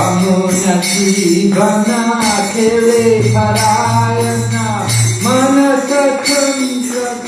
Kamu nyaksikan akhiri para esna Mana sekejap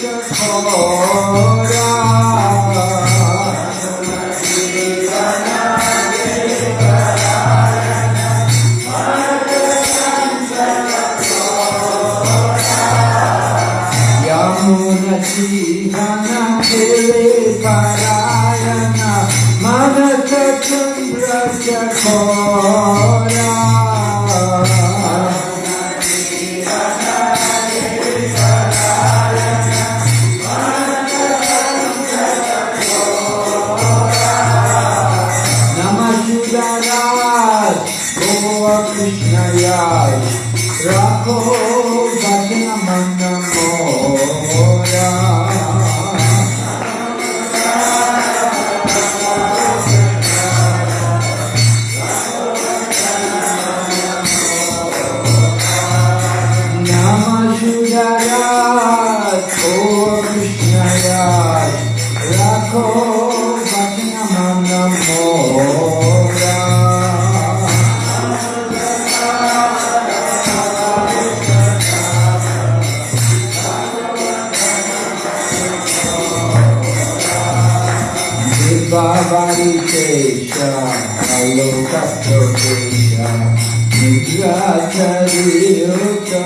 ka kari yo ka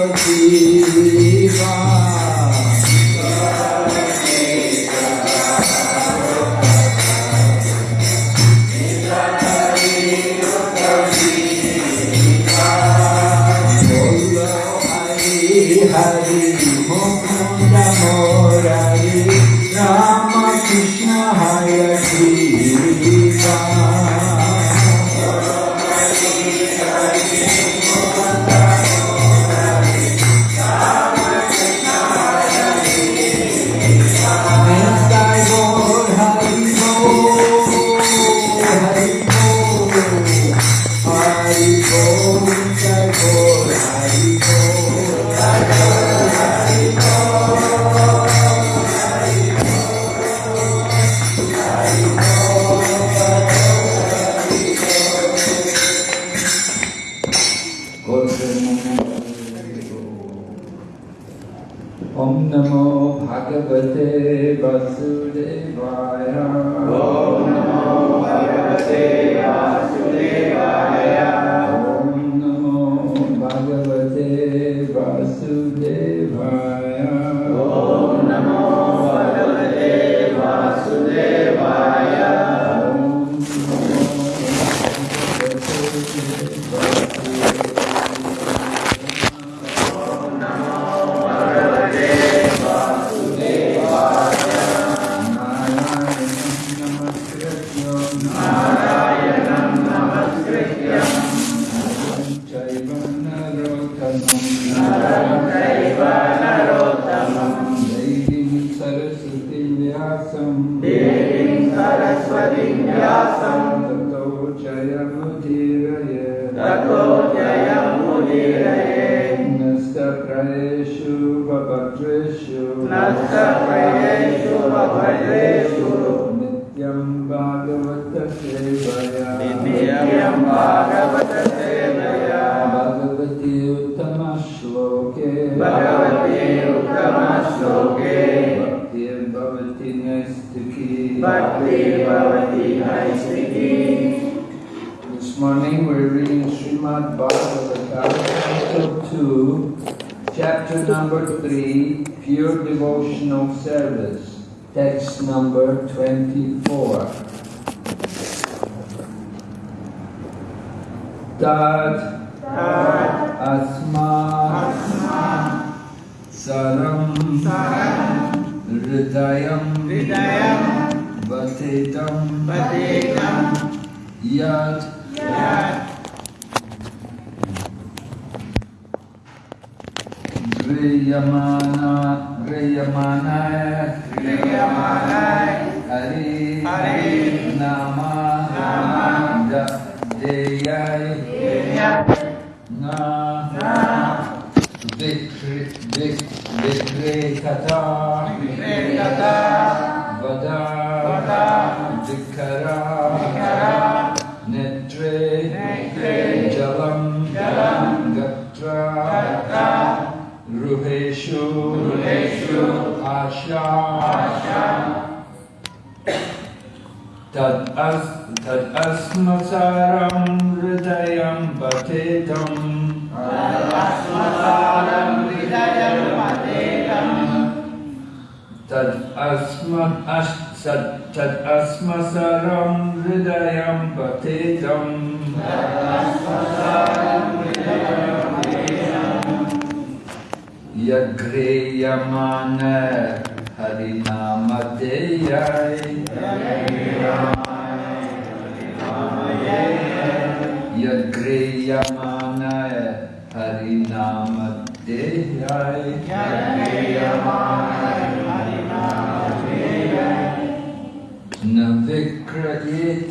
तदस्मसरं हृदयं पतितम् यघ्रेयमान हरिनामधेयाय यघ्रेयमान हरिनामधेयाय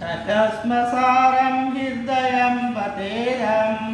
तस्मसारं हृदयं पतेरम्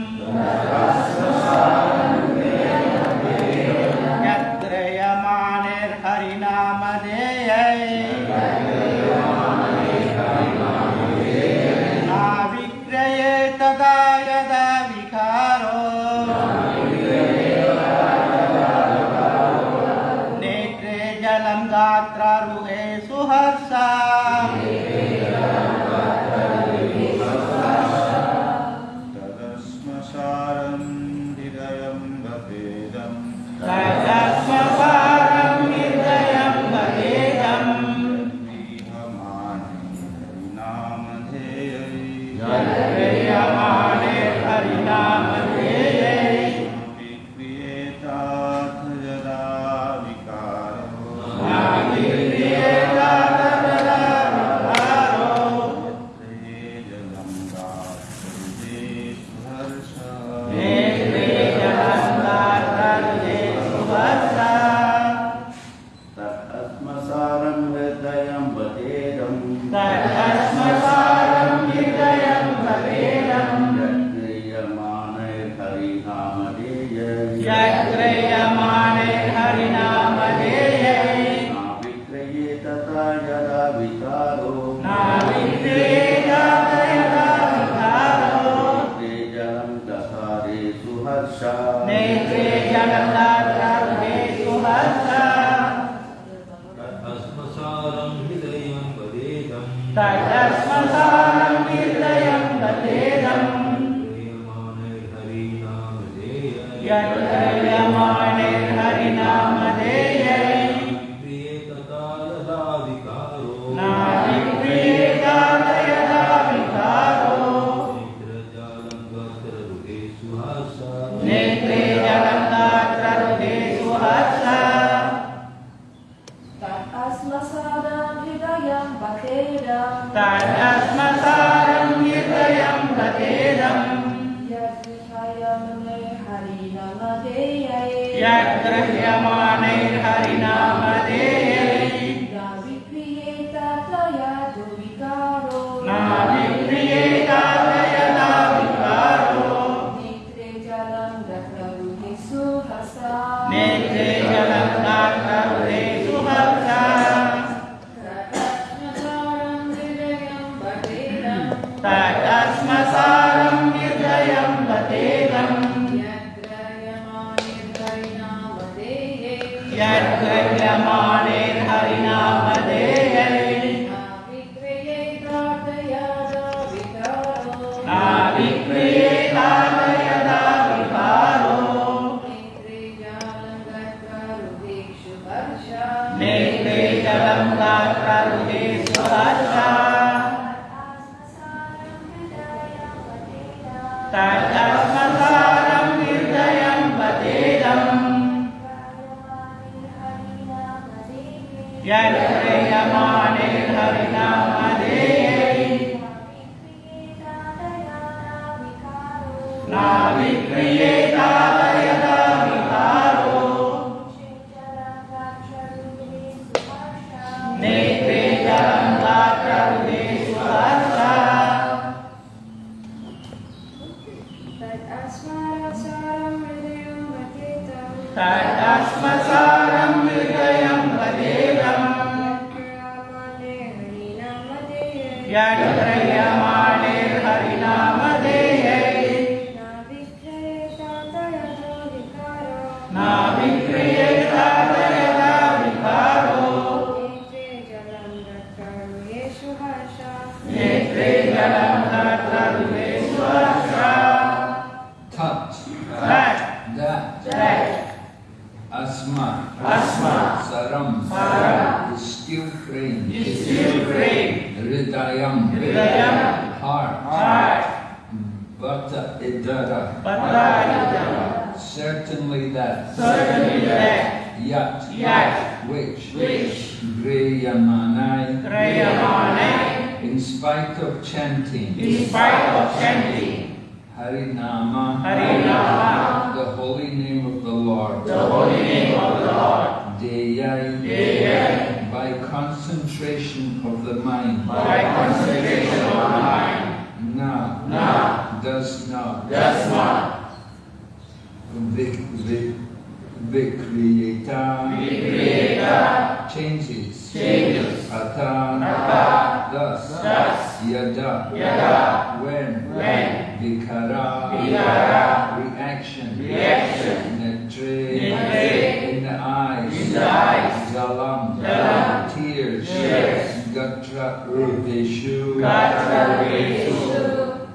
Gatra Urdeshu.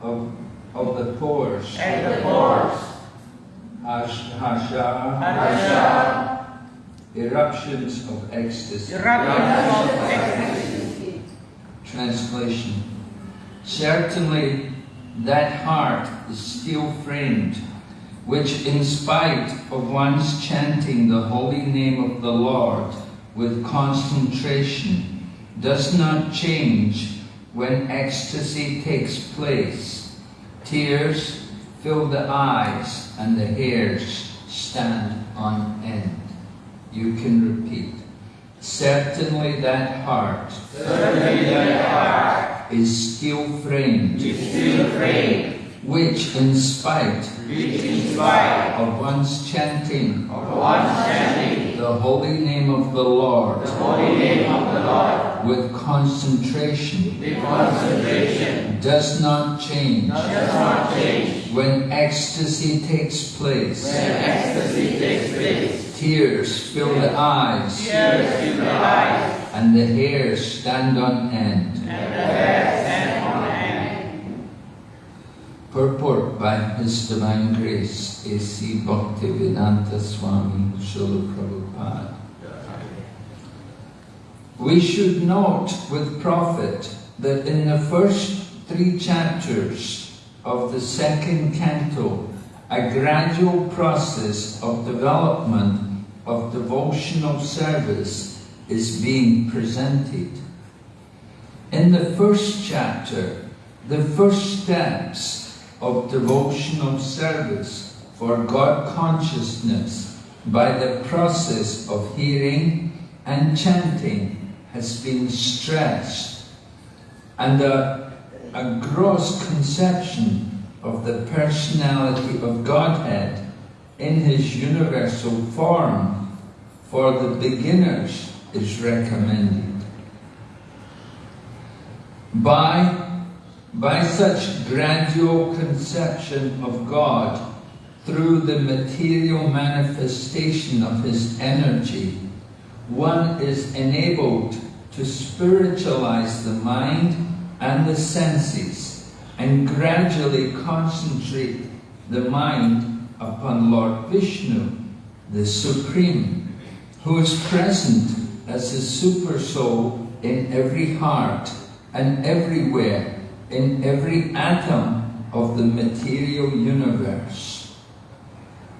Of, of the pores. And the pores. Hash, hasha. Harsha. Eruptions of ecstasy. Eruptions of ecstasy. Translation. Certainly that heart is still framed, which in spite of one's chanting the holy name of the Lord with concentration, does not change when ecstasy takes place. Tears fill the eyes and the hairs stand on end. You can repeat. Certainly that heart Certainly that heart is still framed, is still framed, which in spite which in spite of one's chanting of one's chanting the holy name of the Lord the holy name of the Lord with concentration with concentration does not change does not change when ecstasy takes place. when ecstasy takes place. Tears fill the eyes Tears fill the eyes and the hairs stand on end. and the hair stand on end. Purport by His Divine Grace A.C. Bhaktivedanta Swami Srila Prabhupada. We should note with profit that in the first three chapters of the second canto, a gradual process of development of devotional service is being presented. In the first chapter, the first steps of devotional service for God consciousness by the process of hearing and chanting has been stressed, and a, a gross conception of the personality of Godhead in his universal form for the beginners is recommended. By, by such gradual conception of God through the material manifestation of his energy, one is enabled to spiritualize the mind and the senses and gradually concentrate the mind upon Lord Vishnu, the Supreme, who is present as the Super Soul in every heart and everywhere, in every atom of the material universe.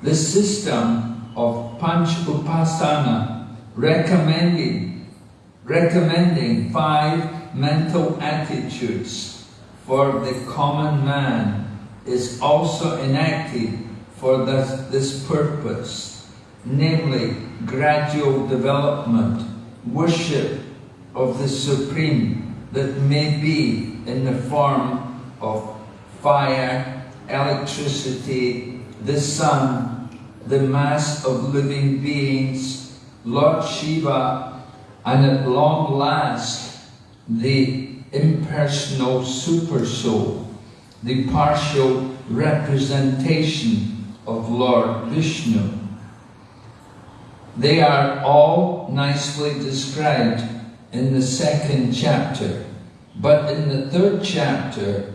The system of Panch Upasana recommending, recommending five mental attitudes for the common man is also enacted for this, this purpose, namely gradual development, worship of the Supreme that may be in the form of fire, electricity, the sun, the mass of living beings, Lord Shiva, and at long last, the impersonal super soul, the partial representation of Lord Vishnu. They are all nicely described in the second chapter, but in the third chapter,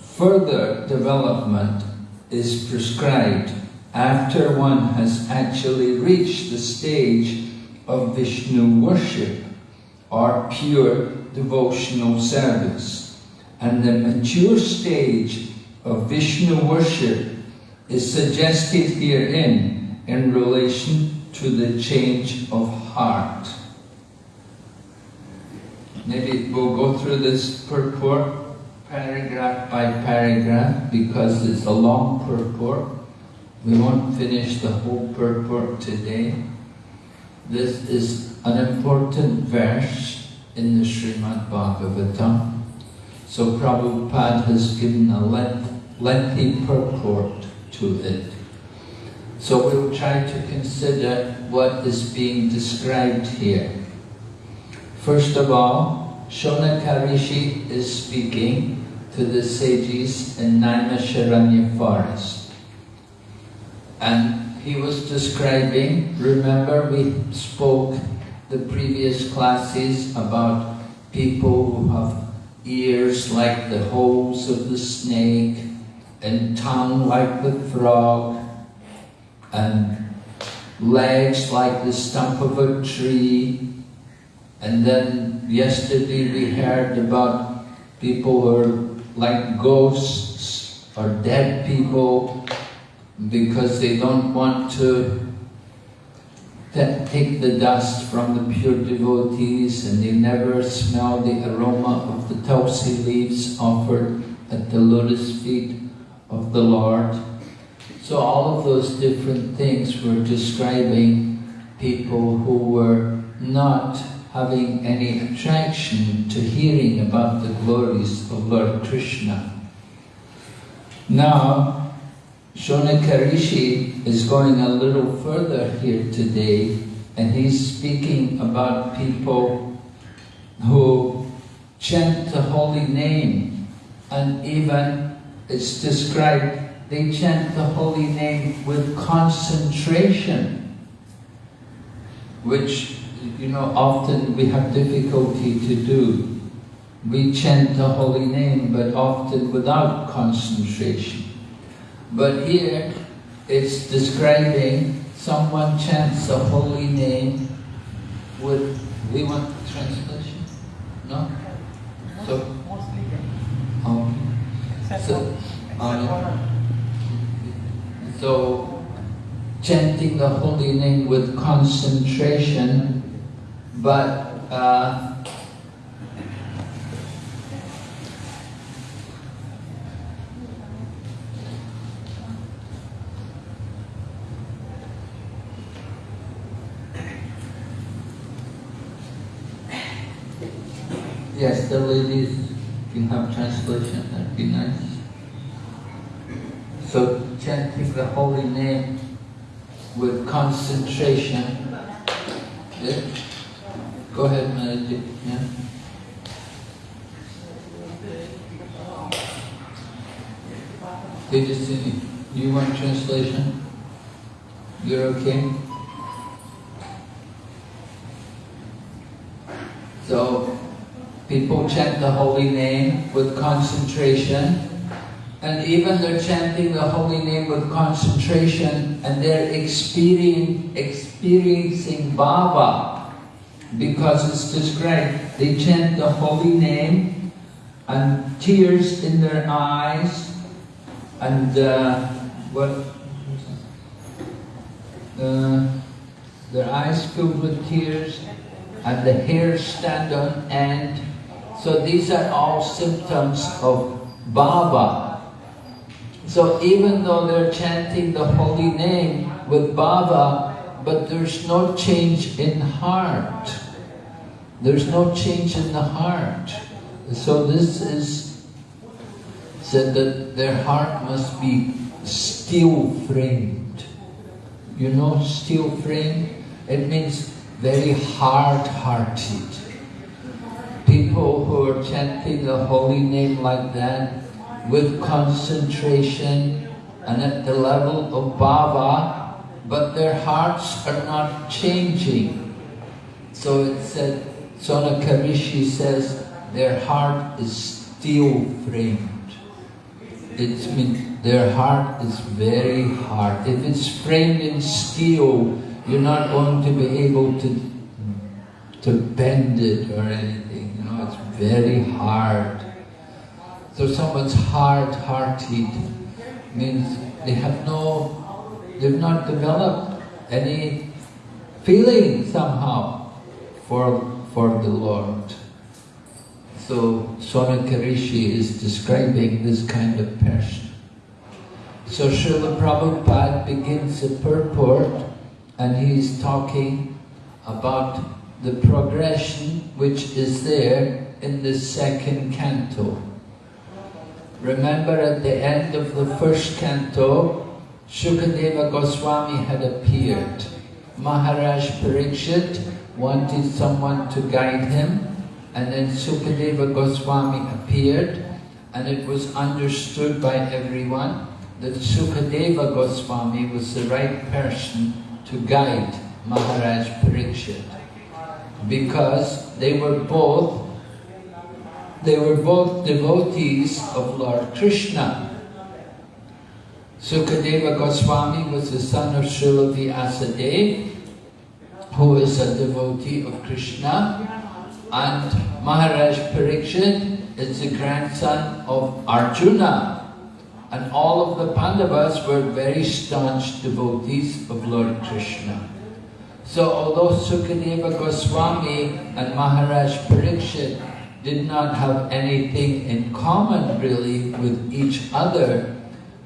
further development is prescribed after one has actually reached the stage of Vishnu worship or pure devotional service. And the mature stage of Vishnu worship is suggested herein in relation to the change of heart. Maybe we'll go through this purport paragraph by paragraph because it's a long purport. We won't finish the whole purport today. This is an important verse in the Srimad Bhagavatam. So Prabhupada has given a length, lengthy purport to it. So we'll try to consider what is being described here. First of all, Shonaka Rishi is speaking to the sages in Naimisharanya forest. And he was describing, remember we spoke the previous classes about people who have ears like the holes of the snake and tongue like the frog and legs like the stump of a tree and then yesterday we heard about people who are like ghosts or dead people because they don't want to take the dust from the pure devotees and they never smell the aroma of the tulsi leaves offered at the lotus feet of the Lord. So all of those different things were describing people who were not having any attraction to hearing about the glories of Lord Krishna. Now, Shonaka Rishi is going a little further here today and he's speaking about people who chant the holy name and even it's described they chant the holy name with concentration which you know often we have difficulty to do we chant the holy name but often without concentration but here it's describing someone chants the holy name with, we want translation? No? So, um, so, um, so, chanting the holy name with concentration, but uh, Yes, the ladies can have translation, that'd be nice. So chanting the holy name with concentration. Yeah? Go ahead, uh, meditate. Yeah? Tejasini, you see me? You want translation? You're okay? So, people chant the holy name with concentration, and even they're chanting the holy name with concentration, and they're experiencing, experiencing bhava, because it's described. They chant the holy name, and tears in their eyes, and uh, what? Uh, their eyes filled with tears, and the hair stand on end. So these are all symptoms of bhava. So even though they're chanting the holy name with bhava, but there's no change in heart. There's no change in the heart. So this is said that their heart must be steel framed. You know steel framed? It means very hard-hearted. People who are chanting the holy name like that, with concentration and at the level of bhava, but their hearts are not changing. So it said, Sonaka Rishi says, their heart is steel framed. It means their heart is very hard. If it's framed in steel, you're not going to be able to, to bend it or anything. You know, it's very hard. So someone's hard-hearted means they have no, they've not developed any feeling somehow for, for the Lord. So Sonakarishi is describing this kind of person. So Srila Prabhupada begins the purport and he's talking about the progression which is there in the second canto. Remember at the end of the first canto, Shukadeva Goswami had appeared. Maharaj Parikshit wanted someone to guide him and then Sukadeva Goswami appeared and it was understood by everyone that Sukadeva Goswami was the right person to guide Maharaj Parikshit because they were both they were both devotees of Lord Krishna. Sukadeva Goswami was the son of Srila Vyasadeva, who is a devotee of Krishna, and Maharaj Parikshit is the grandson of Arjuna. And all of the Pandavas were very staunch devotees of Lord Krishna. So although Sukadeva Goswami and Maharaj Parikshit did not have anything in common really with each other,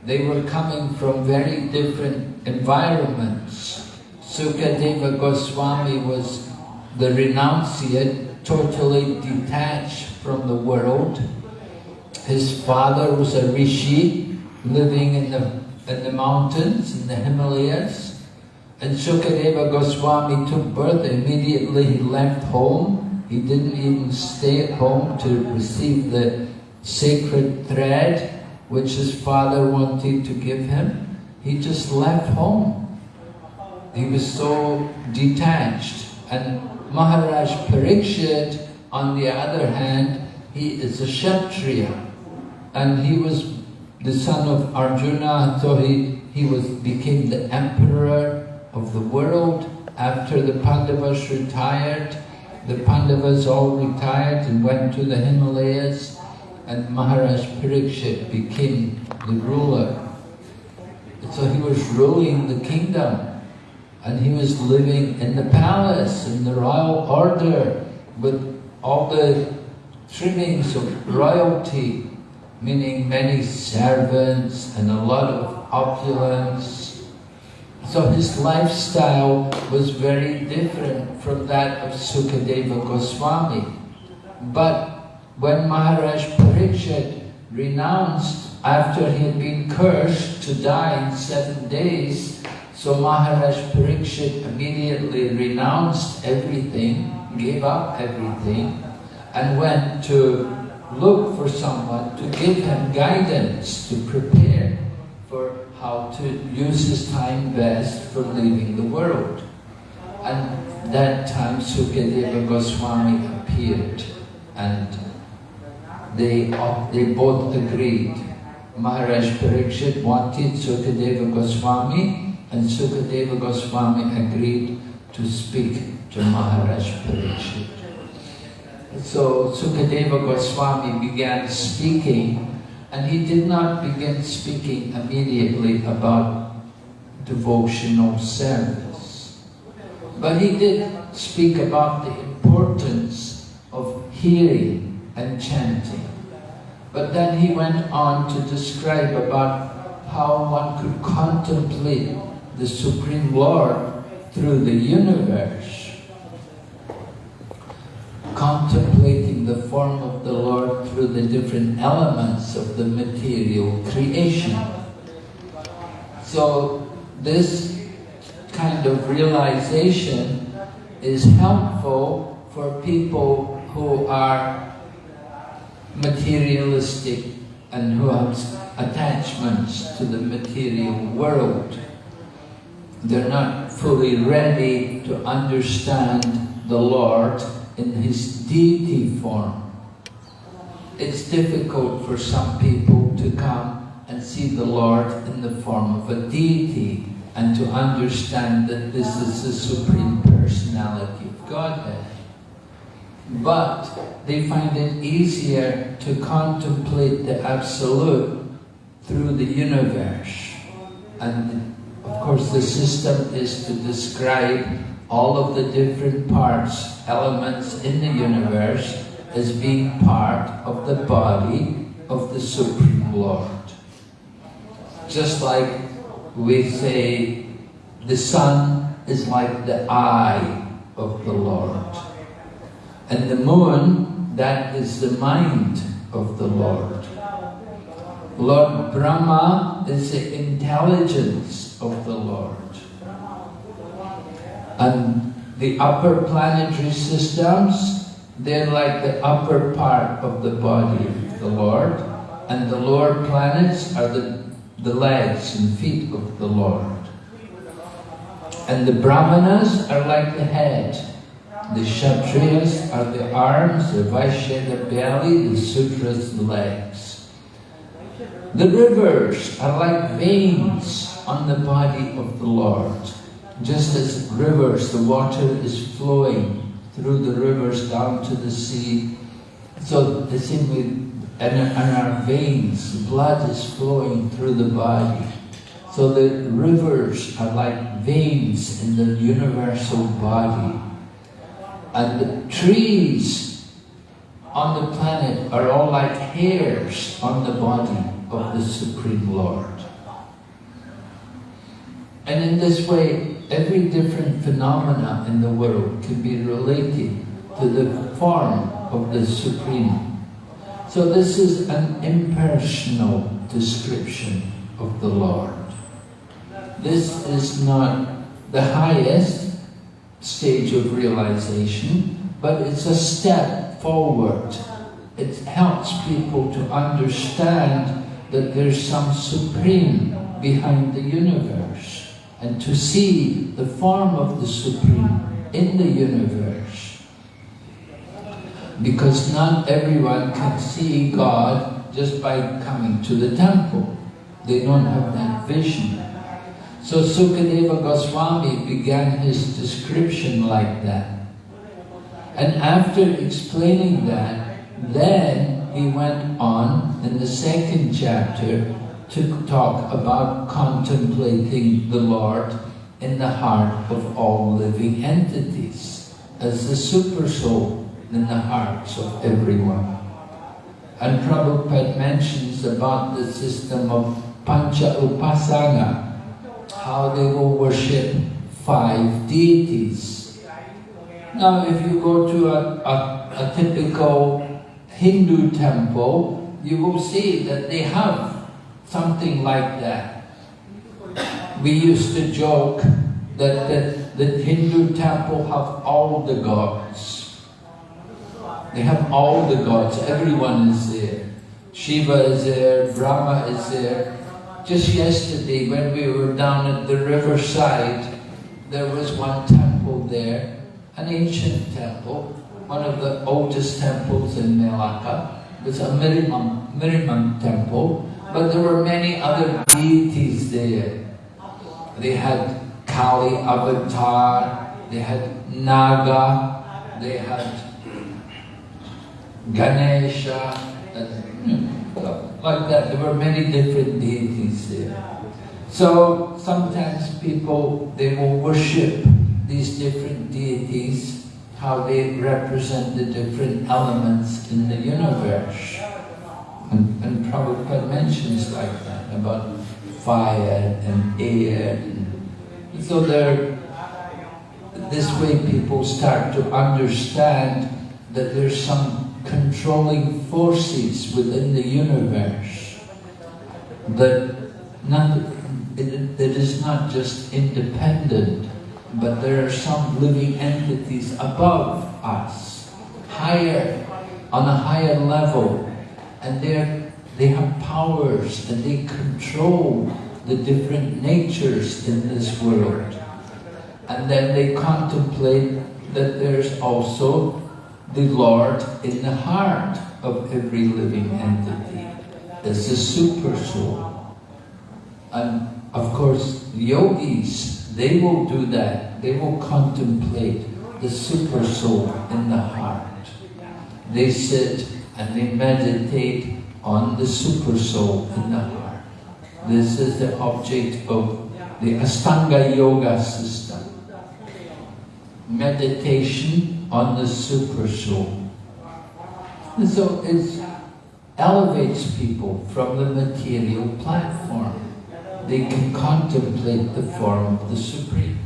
they were coming from very different environments. Sukadeva Goswami was the renunciate, totally detached from the world. His father was a rishi living in the, in the mountains, in the Himalayas. And Sukadeva Goswami took birth, immediately he left home. He didn't even stay at home to receive the sacred thread which his father wanted to give him. He just left home. He was so detached. And Maharaj Parikshit, on the other hand, he is a Kshatriya. And he was the son of Arjuna, so he, he was became the emperor of the world. After the Pandavas retired, the Pandavas all retired and went to the Himalayas, and Maharaj Parikshit became the ruler. So he was ruling the kingdom, and he was living in the palace, in the royal order, with all the trimmings of royalty, meaning many servants and a lot of opulence. So his lifestyle was very different from that of Sukadeva Goswami. But when Maharaj Parikshit renounced after he had been cursed to die in seven days, so Maharaj Parikshit immediately renounced everything, gave up everything, and went to look for someone to give him guidance, to prepare for how to use his time best for leaving the world. And that time Sukadeva Goswami appeared and they, they both agreed. Maharaj Parikshit wanted Sukadeva Goswami and Sukadeva Goswami agreed to speak to Maharaj Parikshit. So Sukadeva Goswami began speaking and he did not begin speaking immediately about devotional service. But he did speak about the importance of hearing and chanting. But then he went on to describe about how one could contemplate the Supreme Lord through the universe, contemplating the form of the Lord through the different elements of the material creation. So this kind of realization is helpful for people who are materialistic and who have attachments to the material world. They're not fully ready to understand the Lord in His deity form. It's difficult for some people to come and see the Lord in the form of a deity and to understand that this is the Supreme Personality of Godhead. But they find it easier to contemplate the Absolute through the universe. And of course the system is to describe all of the different parts, elements in the universe as being part of the body of the Supreme Lord. Just like we say the sun is like the eye of the Lord. And the moon, that is the mind of the Lord. Lord Brahma is the intelligence of the Lord. And the upper planetary systems, they're like the upper part of the body of the Lord. And the lower planets are the, the legs and feet of the Lord. And the Brahmanas are like the head. The Kshatriyas are the arms, the Vaishya the belly, the Sudras the legs. The rivers are like veins on the body of the Lord. Just as rivers, the water is flowing through the rivers down to the sea. So the same way, in our veins, blood is flowing through the body. So the rivers are like veins in the universal body. And the trees on the planet are all like hairs on the body of the Supreme Lord. And in this way, every different phenomena in the world can be related to the form of the Supreme. So this is an impersonal description of the Lord. This is not the highest stage of realization, but it's a step forward. It helps people to understand that there's some supreme behind the universe and to see the form of the supreme in the universe. Because not everyone can see God just by coming to the temple. They don't have that vision. So Sukadeva Goswami began his description like that. And after explaining that, then he went on in the second chapter to talk about contemplating the Lord in the heart of all living entities as the super soul in the hearts of everyone. And Prabhupada mentions about the system of Pancha Upasana, how they will worship five deities. Now, if you go to a, a, a typical Hindu temple, you will see that they have something like that. We used to joke that the, the Hindu temple have all the gods. They have all the gods, everyone is there. Shiva is there, Brahma is there, just yesterday, when we were down at the riverside, there was one temple there, an ancient temple, one of the oldest temples in Melaka. It was a Mariamman temple, but there were many other deities there. They had Kali Avatar, they had Naga, they had Ganesha, Hmm. like that. There were many different deities there. So sometimes people, they will worship these different deities, how they represent the different elements in the universe. And, and Prabhupada mentions like that, about fire and air. And so there, this way people start to understand that there's some controlling forces within the universe that not, it, it is not just independent, but there are some living entities above us, higher, on a higher level, and they they have powers and they control the different natures in this world. And then they contemplate that there's also the Lord in the heart of every living entity. That's the super soul. And of course, yogis, they will do that. They will contemplate the super soul in the heart. they sit and they meditate on the super soul in the heart. This is the object of the Astanga Yoga system. Meditation on the super soul. And so it elevates people from the material platform. They can contemplate the form of the Supreme.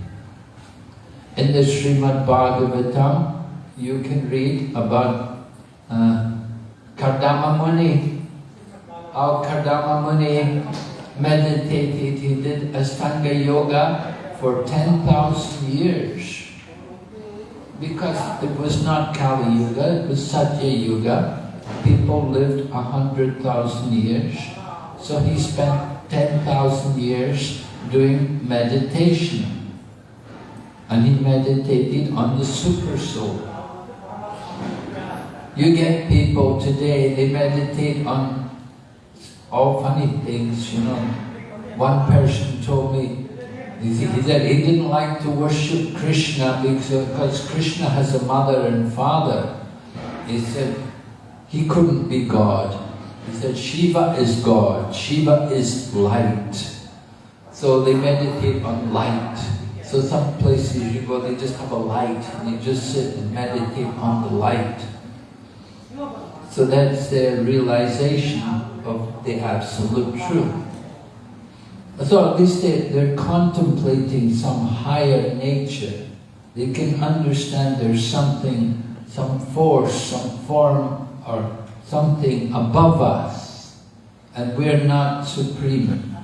In the Srimad Bhagavatam, you can read about uh, Kardama Muni. How Kardama Muni meditated, he did Astanga Yoga for 10,000 years. Because it was not Kali Yuga, it was Satya Yuga. People lived a 100,000 years. So he spent 10,000 years doing meditation. And he meditated on the super soul. You get people today, they meditate on all funny things, you know. One person told me, he said he didn't like to worship Krishna because Krishna has a mother and father. He said he couldn't be God. He said Shiva is God, Shiva is light. So they meditate on light. So some places you go, they just have a light and you just sit and meditate on the light. So that's their realization of the absolute truth. So at least they, they're contemplating some higher nature. They can understand there's something, some force, some form or something above us. And we're not supreme,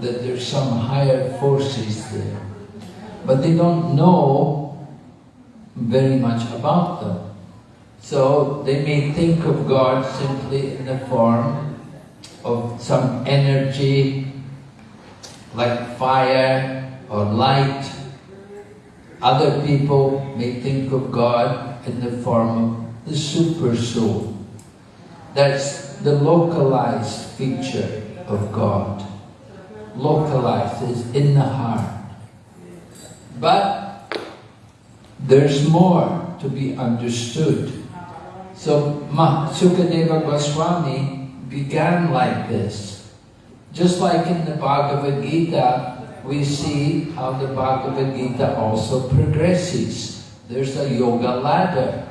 that there's some higher forces there. But they don't know very much about them. So they may think of God simply in the form of some energy like fire or light. Other people may think of God in the form of the super soul. That's the localized feature of God. Localized is in the heart. But there's more to be understood. So Sukadeva Goswami began like this. Just like in the Bhagavad Gita, we see how the Bhagavad Gita also progresses. There's a yoga ladder.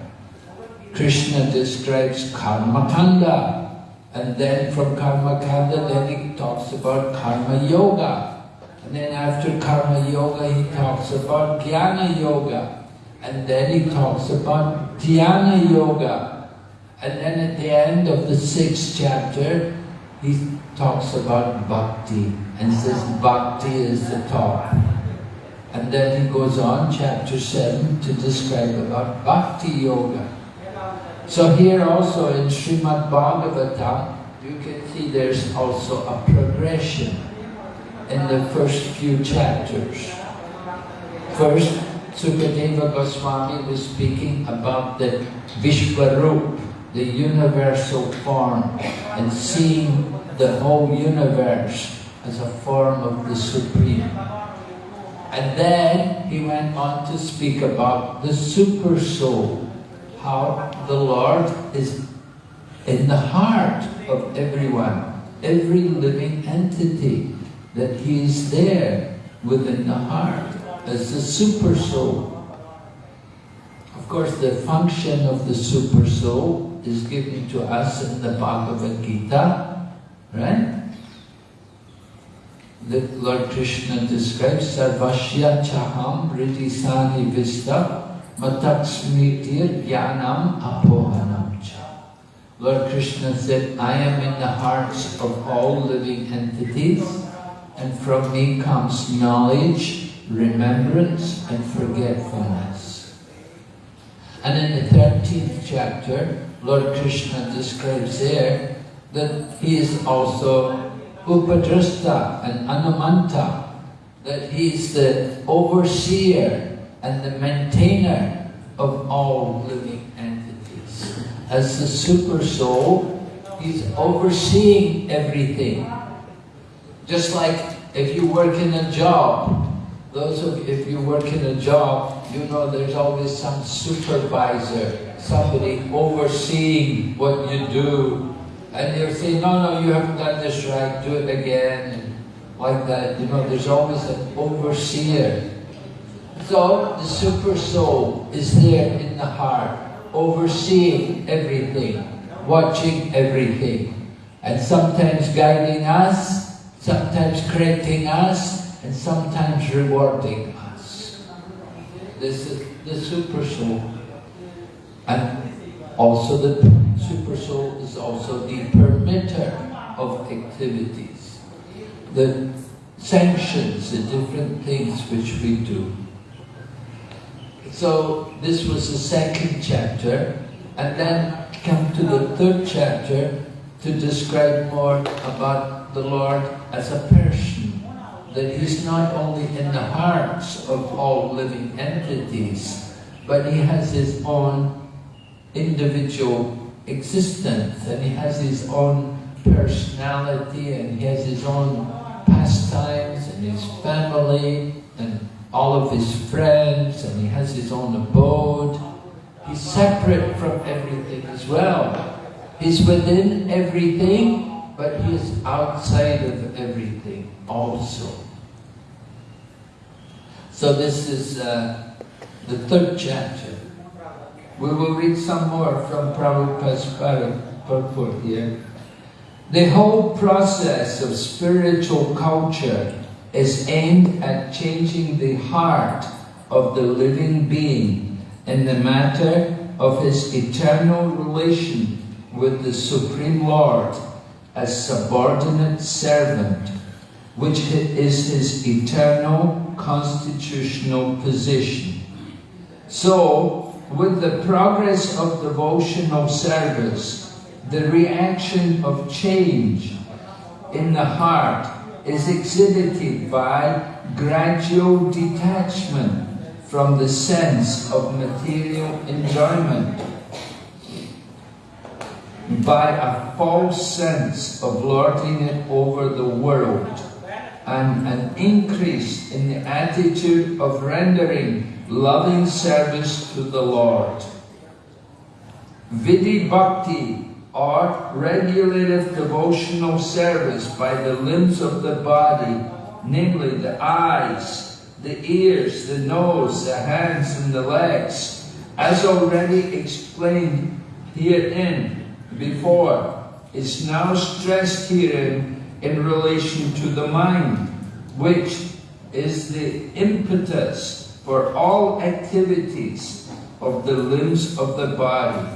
Krishna describes karma kanda, and then from karma kanda, then he talks about karma yoga. And then after karma yoga, he talks about jnana yoga. And then he talks about dhyana yoga. And then at the end of the sixth chapter, he talks about bhakti and says bhakti is the top. And then he goes on, chapter 7, to describe about bhakti yoga. So here also in Srimad Bhagavatam, you can see there's also a progression in the first few chapters. First, Sukadeva Goswami was speaking about the Vishwarup, the universal form, and seeing the whole universe as a form of the Supreme. And then he went on to speak about the Super Soul, how the Lord is in the heart of everyone, every living entity, that He is there within the heart as the Super Soul. Of course, the function of the Super Soul is given to us in the Bhagavad Gita, right? The Lord Krishna describes Sarvashya Chaham Ritisani Vista Mataksmitir Jnanam Apohanam Cha. Lord Krishna said, I am in the hearts of all living entities and from me comes knowledge, remembrance and forgetfulness. And in the 13th chapter, Lord Krishna describes there that he is also Upadrasta and Anumanta, that he is the overseer and the maintainer of all living entities. As the super soul, he's overseeing everything. Just like if you work in a job, those of if you work in a job, you know there's always some supervisor, somebody overseeing what you do, and they'll say, no, no, you haven't done this right, do it again, and like that. You know, there's always an overseer. So the super soul is there in the heart, overseeing everything, watching everything, and sometimes guiding us, sometimes correcting us, and sometimes rewarding us. This is the super soul. And also the super soul is also the permitter of activities. The sanctions the different things which we do. So this was the second chapter, and then come to the third chapter to describe more about the Lord as a person. That He's not only in the hearts of all living entities, but He has His own individual existence, and He has His own personality, and He has His own pastimes, and His family, and all of His friends, and He has His own abode. He's separate from everything as well. He's within everything, but He is outside of everything also. So this is uh, the third chapter. We will read some more from Prabhupada's purport here. The whole process of spiritual culture is aimed at changing the heart of the living being in the matter of his eternal relation with the Supreme Lord as subordinate servant, which is his eternal constitutional position. So, with the progress of devotional service, the reaction of change in the heart is exhibited by gradual detachment from the sense of material enjoyment, by a false sense of lording it over the world, and an increase in the attitude of rendering loving service to the Lord. Vidhi Bhakti or regulative devotional service by the limbs of the body, namely the eyes, the ears, the nose, the hands and the legs, as already explained herein before, is now stressed herein in relation to the mind, which is the impetus for all activities of the limbs of the body.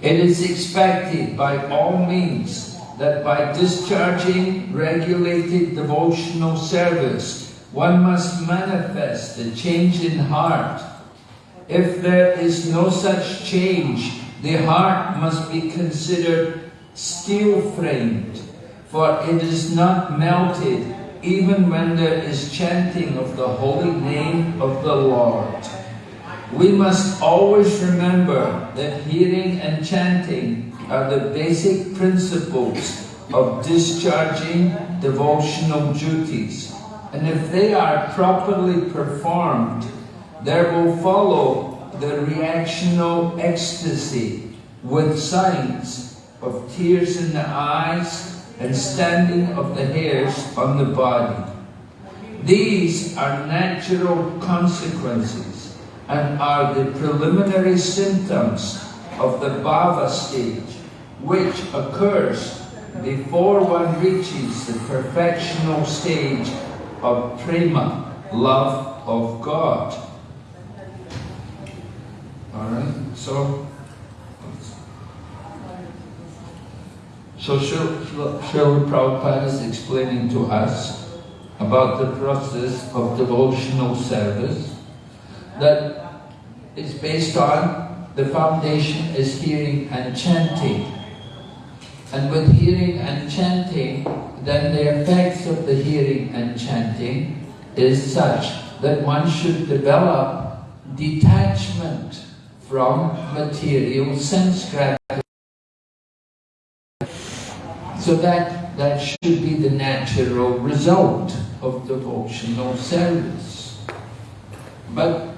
It is expected by all means that by discharging regulated devotional service, one must manifest a change in heart. If there is no such change, the heart must be considered steel-framed, for it is not melted even when there is chanting of the holy name of the Lord. We must always remember that hearing and chanting are the basic principles of discharging devotional duties. And if they are properly performed, there will follow the reactional ecstasy with signs of tears in the eyes and standing of the hairs on the body. These are natural consequences and are the preliminary symptoms of the bhava stage, which occurs before one reaches the perfectional stage of prema, love of God. Alright, so so Srila Prabhupada is explaining to us about the process of devotional service that is based on the foundation is hearing and chanting. And with hearing and chanting, then the effects of the hearing and chanting is such that one should develop detachment from material sense gratification. So that, that should be the natural result of devotional service. But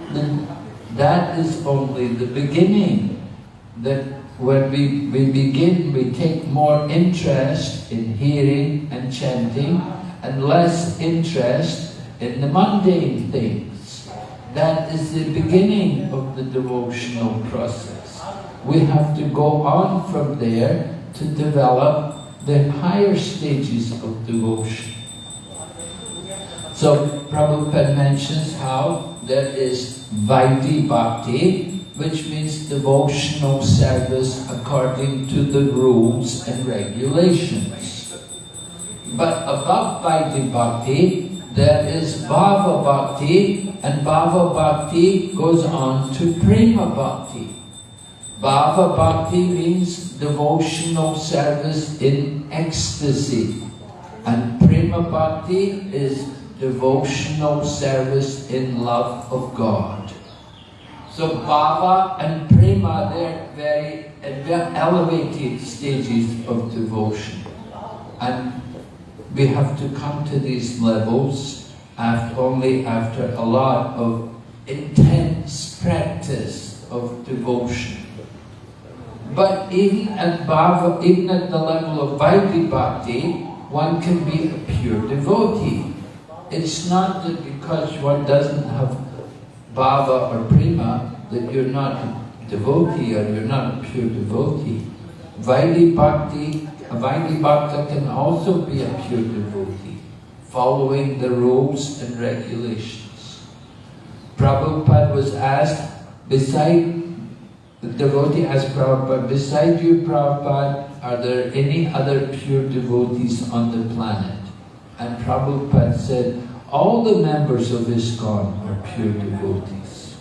that is only the beginning. That when we, we begin, we take more interest in hearing and chanting and less interest in the mundane things. That is the beginning of the devotional process. We have to go on from there to develop the higher stages of devotion. So Prabhupada mentions how there is Vaidhi Bhakti, which means devotional service according to the rules and regulations. But above Vaidhi Bhakti, there is Bhava Bhakti, and Bhava Bhakti goes on to Prema Bhakti. Bhava Bhakti means devotional service in ecstasy, and Prema Bhakti is devotional service in love of God. So Bhava and Prema, they're very they're elevated stages of devotion. And we have to come to these levels after, only after a lot of intense practice of devotion. But even at even at the level of Vaidhi Bhakti, one can be a pure devotee. It's not that because one doesn't have bhava or prema that you're not a devotee or you're not a pure devotee. Vaidhi Bhakti, a Vaidhi Bhakta can also be a pure devotee, following the rules and regulations. Prabhupada was asked, beside, the devotee asked Prabhupada, beside you Prabhupada, are there any other pure devotees on the planet? And Prabhupada said, all the members of ISKCON are pure devotees.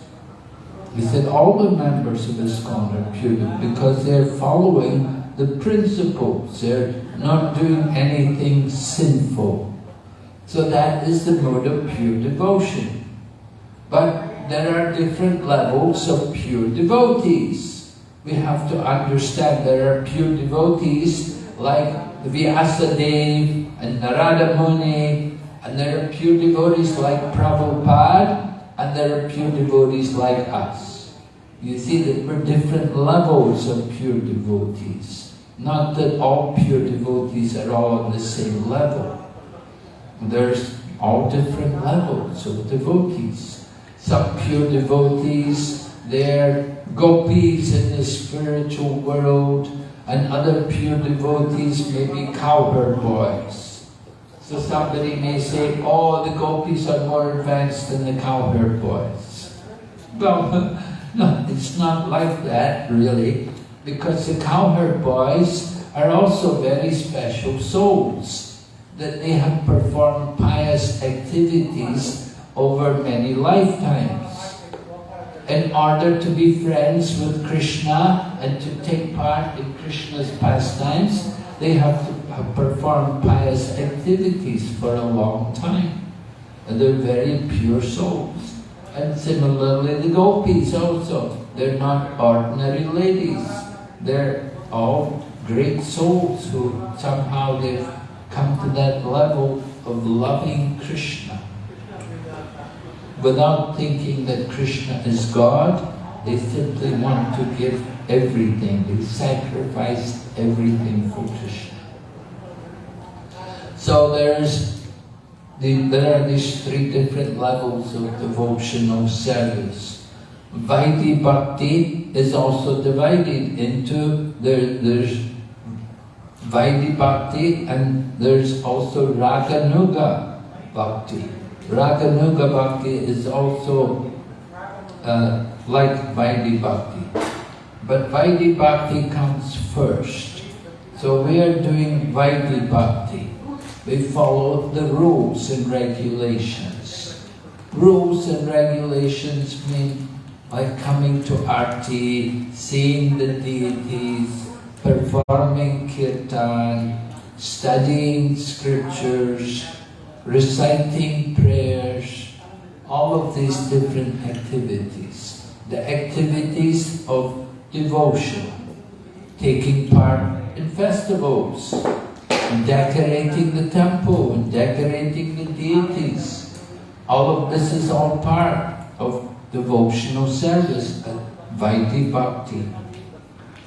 He said all the members of ISKCON are pure because they're following the principles. They're not doing anything sinful. So that is the mode of pure devotion. But there are different levels of pure devotees. We have to understand there are pure devotees like Vyasadeva and Narada Muni, and there are pure devotees like Prabhupada, and there are pure devotees like us. You see that we're different levels of pure devotees. Not that all pure devotees are all on the same level. There's all different levels of devotees. Some pure devotees, they're gopis in the spiritual world, and other pure devotees may be cowherd boys. So somebody may say, oh, the gopis are more advanced than the cowherd boys. Well, no, it's not like that, really, because the cowherd boys are also very special souls, that they have performed pious activities over many lifetimes in order to be friends with Krishna and to take part in Krishna's pastimes, they have to have performed pious activities for a long time. And they're very pure souls. And similarly the gopis also. They're not ordinary ladies. They're all great souls who somehow they've come to that level of loving Krishna without thinking that Krishna is God, they simply want to give everything. They sacrifice everything for Krishna. So there's the, there are these three different levels of devotional service. Vaidhi Bhakti is also divided into, there, there's Vaidhi Bhakti and there's also Raganuga Bhakti. Raganuga Bhakti is also uh, like Vaidhi Bhakti. But Vaidhi Bhakti comes first. So we are doing Vaidhi Bhakti. We follow the rules and regulations. Rules and regulations mean like coming to Arti, seeing the deities, performing kirtan, studying scriptures, reciting prayers, all of these different activities. The activities of devotion, taking part in festivals, decorating the temple, and decorating the deities. All of this is all part of devotional service at Vaidhi Bhakti.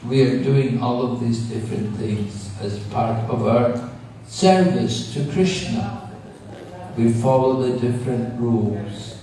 We are doing all of these different things as part of our service to Krishna. We follow the different rules.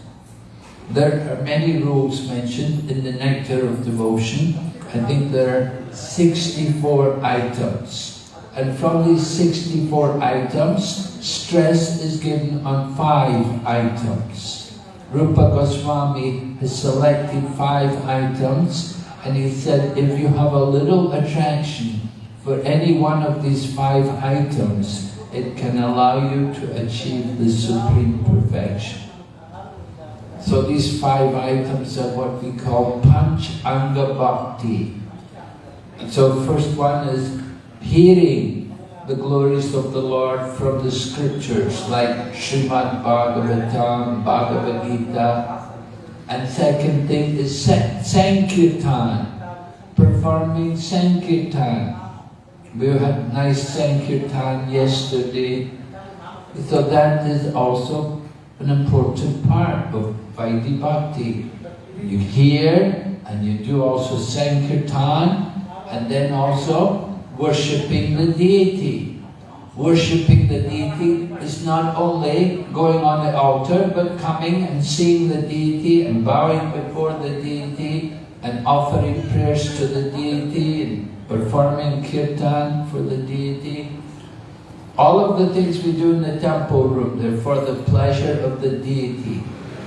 There are many rules mentioned in the Nectar of Devotion. I think there are 64 items. And from these 64 items, stress is given on five items. Rupa Goswami has selected five items and he said if you have a little attraction for any one of these five items, it can allow you to achieve the supreme perfection. So these five items are what we call Panch Anga Bhakti. And so first one is hearing the glories of the Lord from the scriptures like Srimad Bhagavatam, Bhagavad Gita. And second thing is Sankirtan, performing Sankirtan. We had nice Sankirtan yesterday. So that is also an important part of Vaidhi Bhakti. You hear and you do also Sankirtan and then also worshipping the deity. Worshipping the deity is not only going on the altar but coming and seeing the deity and bowing before the deity and offering prayers to the deity performing kirtan for the deity. All of the things we do in the temple room, they're for the pleasure of the deity.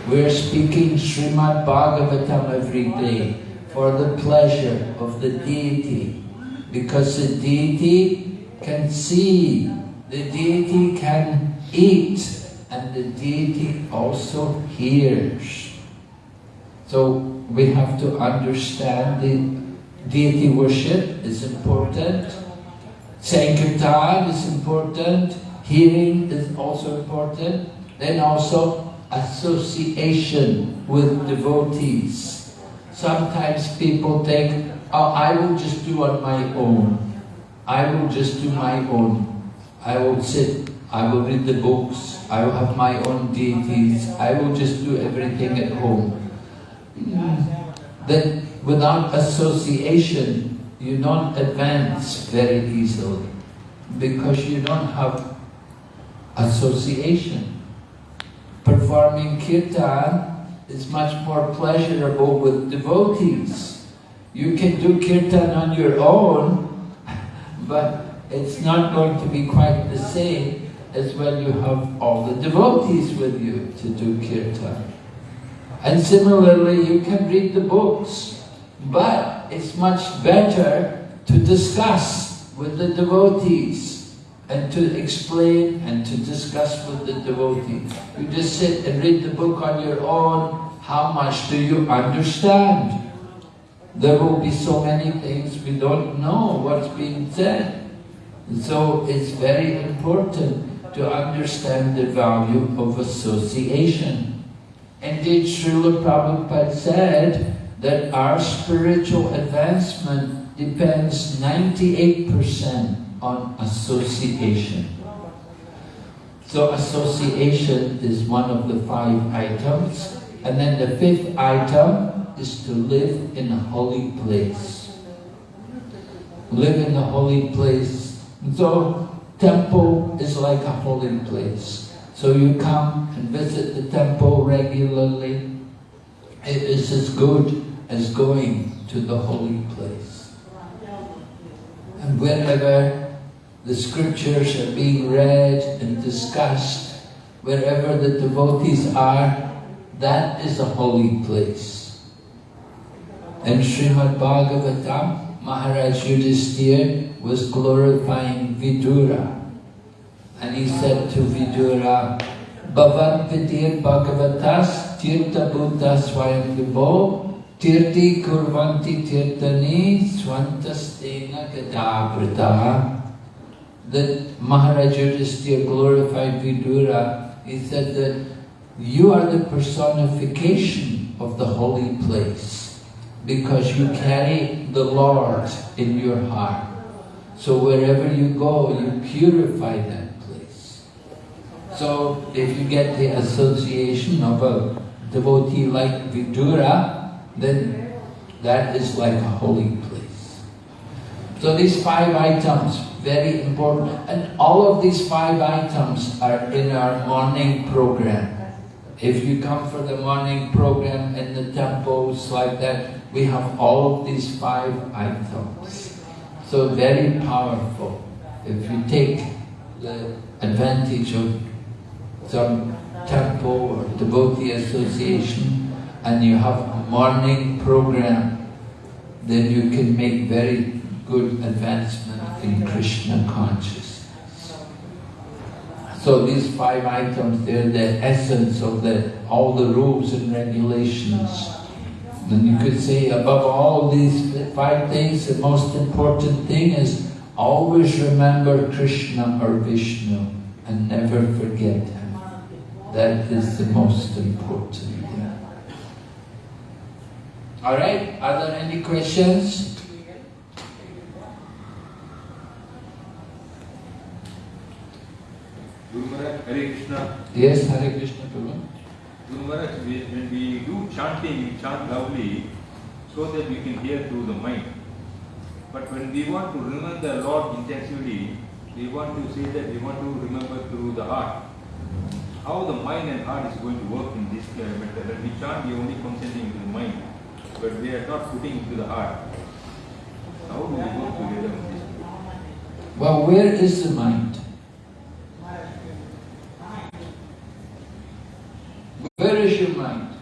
We're speaking Srimad Bhagavatam every day for the pleasure of the deity. Because the deity can see, the deity can eat, and the deity also hears. So we have to understand the deity worship is important, Sankirtan is important, hearing is also important, then also association with devotees. Sometimes people think, oh, I will just do on my own. I will just do my own. I will sit, I will read the books, I will have my own deities, I will just do everything at home. Hmm. Then without association, you don't advance very easily because you don't have association. Performing kirtan is much more pleasurable with devotees. You can do kirtan on your own, but it's not going to be quite the same as when you have all the devotees with you to do kirtan. And similarly, you can read the books, but it's much better to discuss with the devotees and to explain and to discuss with the devotee. You just sit and read the book on your own. How much do you understand? There will be so many things we don't know what's being said. So it's very important to understand the value of association. Indeed, Srila Prabhupada said that our spiritual advancement depends 98% on association. So association is one of the five items. And then the fifth item is to live in a holy place. Live in a holy place. So temple is like a holy place. So you come and visit the temple regularly. It is as good as going to the holy place. And wherever the scriptures are being read and discussed, wherever the devotees are, that is a holy place. And Srimad Bhagavatam, Maharaj Yudhisthira was glorifying Vidura. And he said to Vidura, Bhavat Vidir Bhagavatas Tirtha Buddha Swayam Tirti Kurvanti Tirtani Swantastena Gadabhrita. That Maharaj Yudhisthira glorified Vidura. He said that you are the personification of the holy place because you carry the Lord in your heart. So wherever you go, you purify that place. So if you get the association of a devotee like Vidura, then that is like a holy place. So these five items, very important. And all of these five items are in our morning program. If you come for the morning program in the temples like that, we have all of these five items. So very powerful. If you take the advantage of some temple or devotee association and you have morning program, then you can make very good advancement in Krishna consciousness. So these five items, they're the essence of the all the rules and regulations. And you could say above all these five things, the most important thing is always remember Krishna or Vishnu and never forget him. That is the most important thing. Alright, are there any questions? Guru Maharaj, Hare Krishna. Yes, Hare Krishna Prabhu. Guru Maharaj, when we do chanting, we chant loudly so that we can hear through the mind. But when we want to remember the Lord intensively, we want to say that we want to remember through the heart. How the mind and heart is going to work in this method. When we chant, we are only concentrating into the mind, but we are not putting into the heart. How do we work together in this? Well, where is the mind? Where is your mind?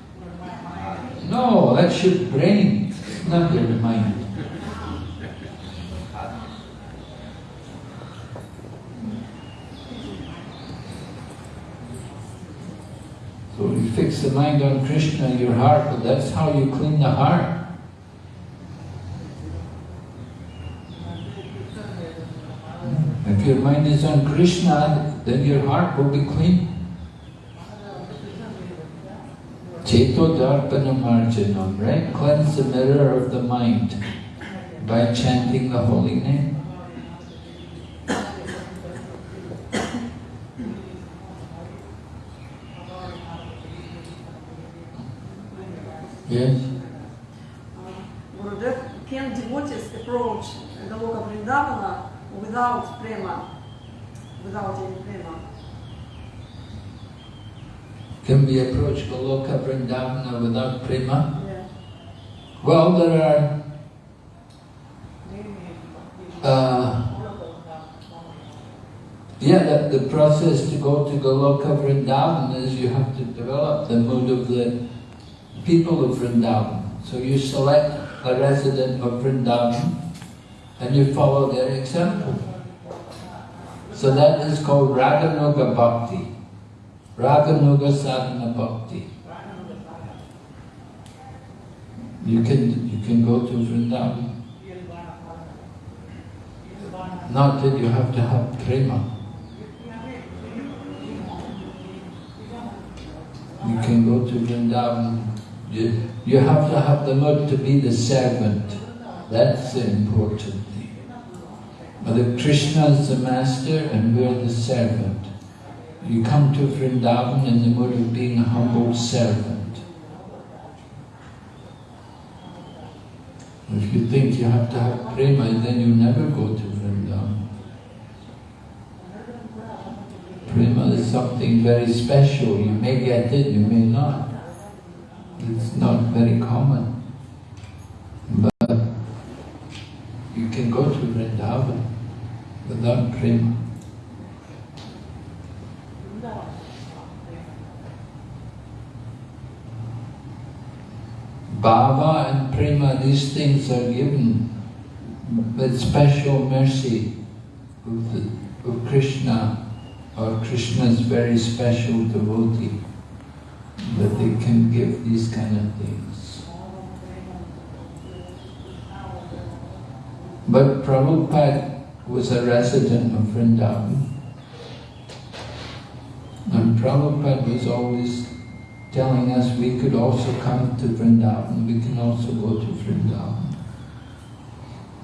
No, that's your brain, not your mind. So you fix the mind on Krishna, your heart, but that's how you clean the heart. If your mind is on Krishna, then your heart will be clean. Cheto Darpana Marjanam, right? Cleanse the mirror of the mind by chanting the holy name. Yes? Gurudev, can devotees approach Goloka Vrindavana without prema, without any prema? Can we approach Goloka Vrindavana without prema? Yeah. Well, there are uh, yeah, the, the process to go to Goloka Vrindavan is you have to develop the mood of the people of Vrindavan. So you select a resident of Vrindavan and you follow their example. So that is called Raganuga Bhakti. Raganuga Sadhana Bhakti. You can, you can go to Vrindavan. Not that you have to have prema. You can go to Vrindavan. You, you have to have the mood to be the servant. That's the important thing. But Krishna is the master and we're the servant. You come to Vrindavan in the mood of being a humble servant. If you think you have to have prema, then you never go to Vrindavan. Prema is something very special. You may get it, you may not. It's not very common. But you can go to Vrindavan without prema. Bhava and prema, these things are given with special mercy of, the, of Krishna or Krishna's very special devotee that they can give these kind of things. But Prabhupada was a resident of Vrindavan and Prabhupada was always telling us we could also come to Vrindavan, we can also go to Vrindavan.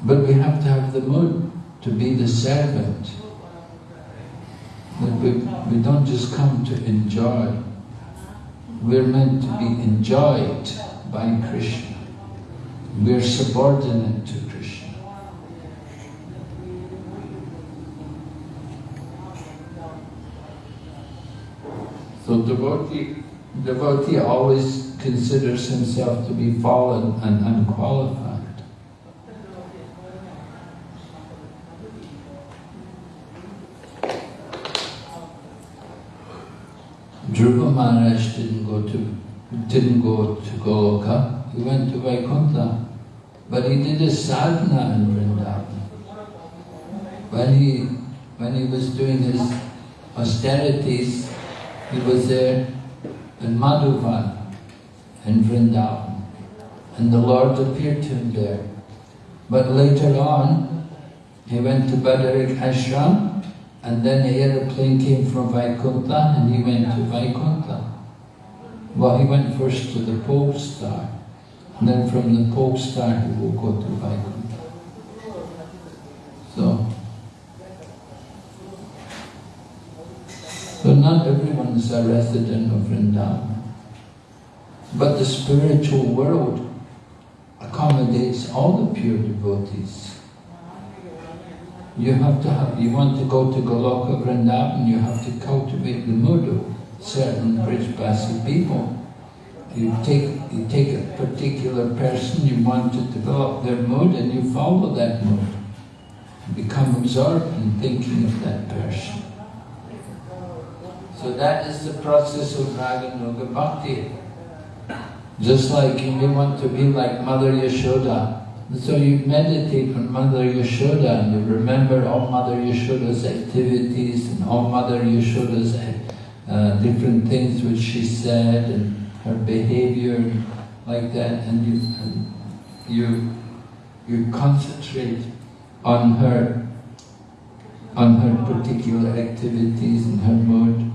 But we have to have the mood to be the servant. That we, we don't just come to enjoy. We're meant to be enjoyed by Krishna. We're subordinate to Krishna. So devotee, devotee always considers himself to be fallen and unqualified. Dhruva Maharaj didn't go to didn't go to Goloka, he went to Vaikuntha. But he did his sadhana in Vrindavan. When he when he was doing his austerities, he was there in Madhuvan in Vrindavan. And the Lord appeared to him there. But later on, he went to Badarik Ashram, and then the aeroplane came from Vaikuntha, and he went to Vaikuntha. Well, he went first to the pole star, and then from the pole star he will go to Vaikuntha. So, so not everyone is a resident of Vrindavan, but the spiritual world accommodates all the pure devotees. You have to have, you want to go to Goloka Vrindavan, you have to cultivate the mood of certain Brijbasi people. You take, you take a particular person, you want to develop their mood and you follow that mood. Become absorbed in thinking of that person. So that is the process of Raganuga Bhakti. Just like you may want to be like Mother Yashoda. So you meditate on Mother Yashoda and you remember all Mother Yashoda's activities and all Mother Yashoda's uh, different things which she said and her behavior like that and you, and you, you concentrate on her on her particular activities and her mood,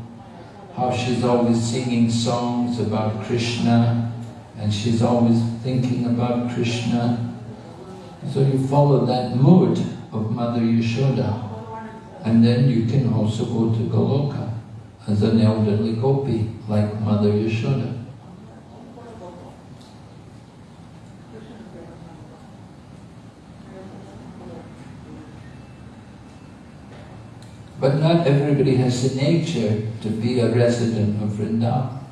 how she's always singing songs about Krishna and she's always thinking about Krishna. So you follow that mood of Mother Yashoda and then you can also go to Goloka as an elderly gopi like Mother Yashoda. But not everybody has the nature to be a resident of Vrindavan.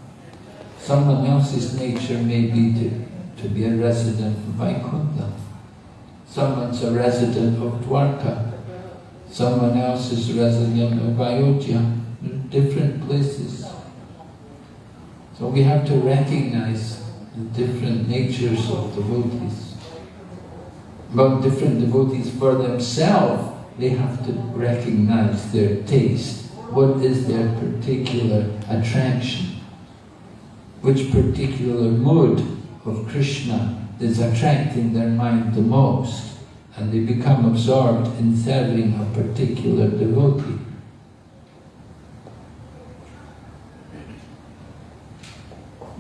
Someone else's nature may be to, to be a resident of Vaikuntha. Someone's a resident of Dwarka. Someone else is a resident of Ayodhya. Different places. So we have to recognize the different natures of devotees. But different devotees for themselves they have to recognize their taste. What is their particular attraction? Which particular mood of Krishna is attracting their mind the most? And they become absorbed in serving a particular devotee.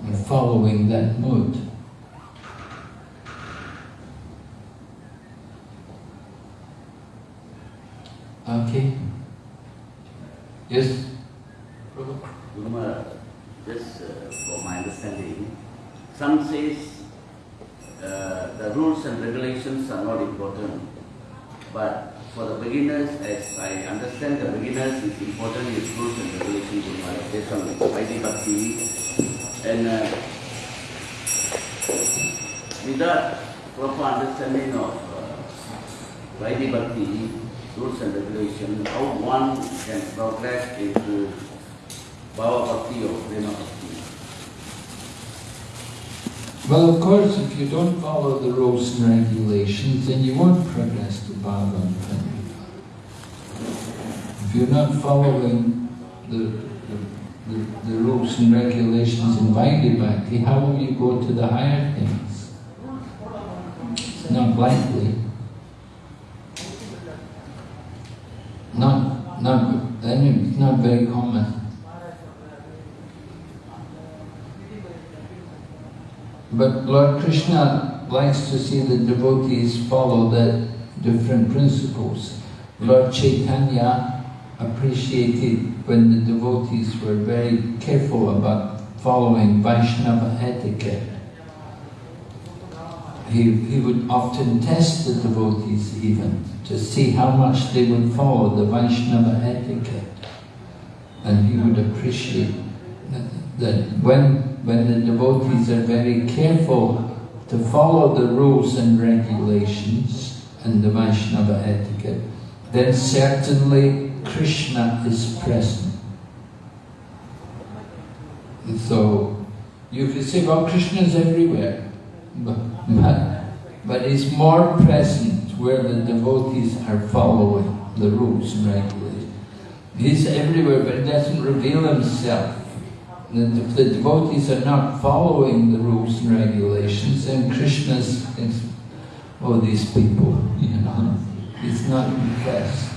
And following that mood. Okay. Yes? Guru just uh, for my understanding, some says uh, the rules and regulations are not important, but for the beginners, as I understand the beginners, it's important is rules and regulations Guru Maharaj, based on Vaidhi Bhakti. And uh, without proper understanding of uh, Vaidhi Bhakti, rules and regulations, how one can progress into Bhava Bhakti or Prema Bhakti. Well, of course, if you don't follow the rules and regulations, then you won't progress to Prema. If you're not following the, the, the, the rules and regulations in Vaidhi Bhakti, how will you go to the higher things? Not blindly. Not, not, not very common. But Lord Krishna likes to see the devotees follow the different principles. Lord Chaitanya appreciated when the devotees were very careful about following Vaishnava etiquette. He, he would often test the devotees even to see how much they would follow the Vaishnava etiquette. And he would appreciate that, that when, when the devotees are very careful to follow the rules and regulations and the Vaishnava etiquette, then certainly Krishna is present. So you could say, well, Krishna is everywhere, but, but, but he's more present where the devotees are following the rules and regulations. He's everywhere, but he doesn't reveal himself. If the devotees are not following the rules and regulations, then Krishna's oh, these people, you know, he's not impressed.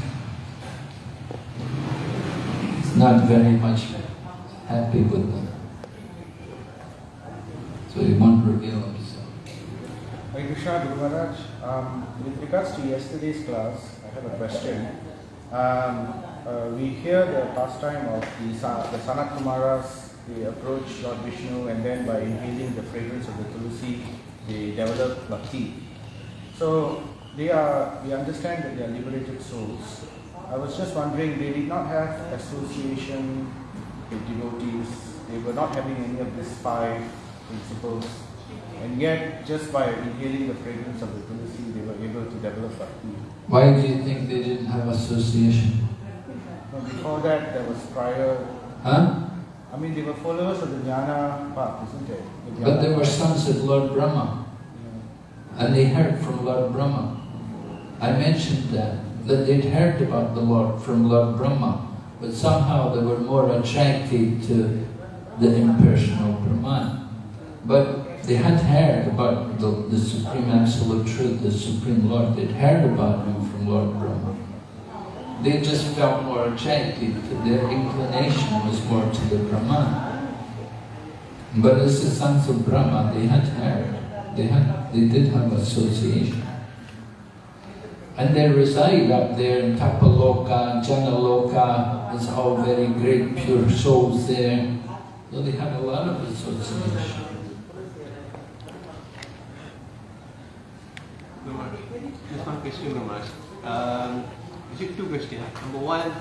He's not very much happy with them. So he won't reveal himself. Maharaj, um, with regards to yesterday's class, I have a question. Um, uh, we hear the pastime of the, the Sanat Kumaras, they approach Lord Vishnu and then by inhaling the fragrance of the Tulsi, they develop bhakti. So they are, we understand that they are liberated souls. I was just wondering, they did not have association with devotees, they were not having any of these five principles, and yet just by inhaling the fragrance of the tulsi, they were able to develop bhakti. Why do you think they didn't have association? Now, before that, there was prior, Huh? I mean, they were followers of the jnana path, isn't it? The But they were sons of Lord Brahma, Yeah. and they heard from Lord Brahma. I mentioned that, that they'd heard about the Lord from Lord Brahma, but somehow they were more attracted to the impersonal Brahman. But they had heard about the, the Supreme Absolute Truth, the Supreme Lord. They'd heard about him from Lord Brahma. They just felt more attracted their inclination was more to the Brahman. But as the sons of Brahma, they had heard, they had, they did have association. And they reside up there in Tapaloka, Janaloka, it's all very great pure souls there. So they had a lot of association. Just one question, actually two questions. Number one,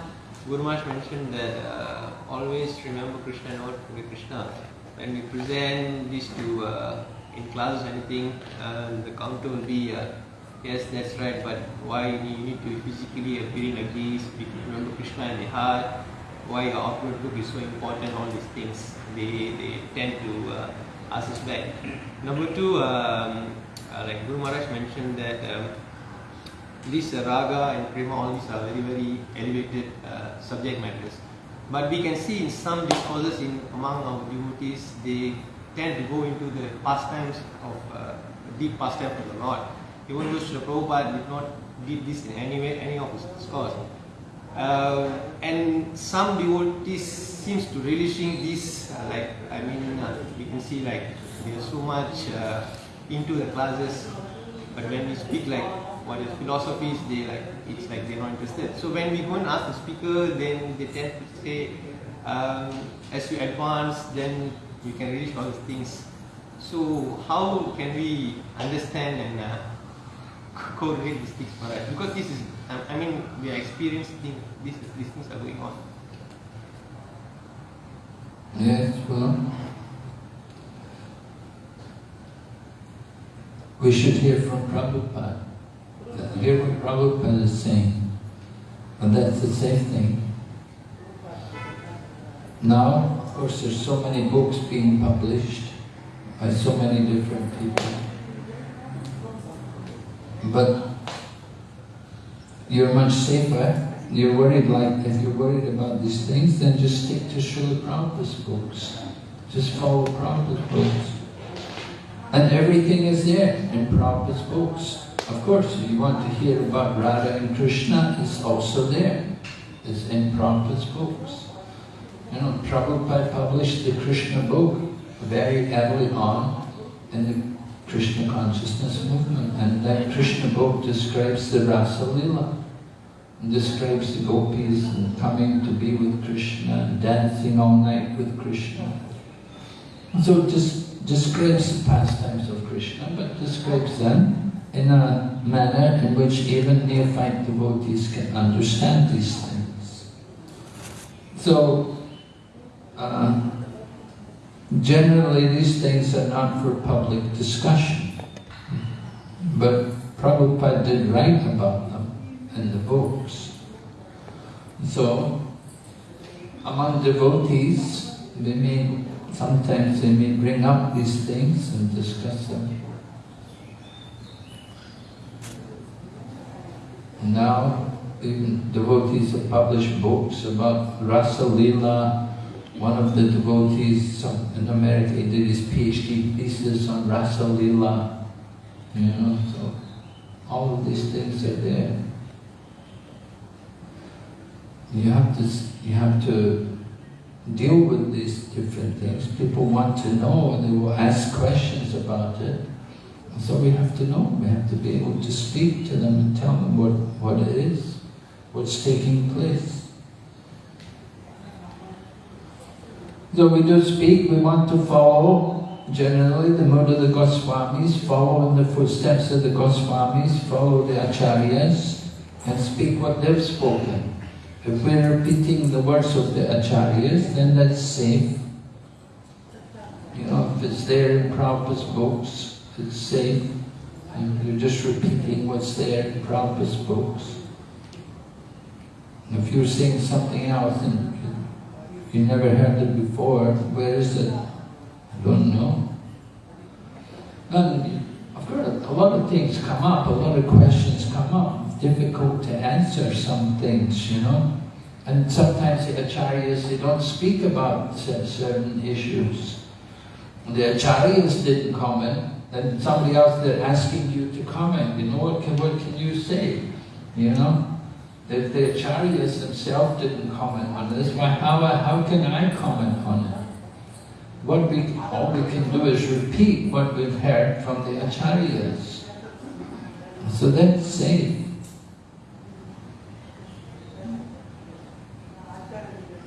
Guru Maharaj mentioned that uh, always remember Krishna and not forget Krishna. When we present this to uh, in class or anything, uh, the counter will be uh, yes, that's right, but why you need to physically appearing like this? Remember Krishna in the heart. Why your outward look is so important? All these things they they tend to uh, ask us back. Number two. Um, uh, like Guru Maharaj mentioned that um, this uh, raga and prema, all these are very, very elevated uh, subject matters. But we can see in some discourses in among our devotees, they tend to go into the pastimes of uh, deep pastime of the Lord. Even though Srila Prabhupada did not did this in any way, any of his discourse. Uh, and some devotees seems to relishing this, uh, like I mean, uh, we can see like they are so much uh, into the classes, but when we speak like what is philosophies, they like it's like they're not interested. So when we go and ask the speaker, then they tend to say, um, as you advance, then you can reach all these things. So how can we understand and uh, correlate these things for us? Because this is, I mean, we are experiencing these these things are going on. Yes, well, we should hear from Prabhupada. Hear what Prabhupada is saying. And that's the same thing. Now, of course, there's so many books being published by so many different people. But you're much safer. You're worried like, if you're worried about these things, then just stick to Srila Prabhupada's books. Just follow Prabhupada's books. And everything is there in Prabhupada's books. Of course, if you want to hear about Radha and Krishna, it's also there. It's in Prabhupada's books. You know, Prabhupada published the Krishna book very early on in the Krishna consciousness movement. And that Krishna book describes the Rasa Lila. describes the gopis and coming to be with Krishna and dancing all night with Krishna. So it just describes the pastimes of Krishna, but describes them in a manner in which even neophyte devotees can understand these things. So, uh, generally these things are not for public discussion, but Prabhupada did write about them in the books. So, among devotees, they may, sometimes they may bring up these things and discuss them. Now, even devotees have published books about Rasa Leela. One of the devotees in America did his PhD thesis on Rasa Leela. You know, so all of these things are there. You have to you have to deal with these different things. People want to know and they will ask questions about it. So we have to know, we have to be able to speak to them and tell them what, what it is, what's taking place. So we do speak, we want to follow generally the mode of the Goswamis, follow in the footsteps of the Goswamis, follow the Acharyas, and speak what they've spoken. If we're repeating the words of the Acharyas, then that's safe. You know, if it's there in Prabhupada's books, it's safe. And you're just repeating what's there in Prabhupada's books. And if you're saying something else and you never heard it before, where is it? I don't know. And of course, a lot of things come up, a lot of questions come up. Difficult to answer some things, you know. And sometimes the acharyas, they don't speak about certain issues. The acharyas didn't comment, and somebody else they're asking you to comment. You know, what can, what can you say? You know? If the acharyas themselves didn't comment on this, why, how, how can I comment on it? What we, all we can do is repeat what we've heard from the acharyas. So that's safe.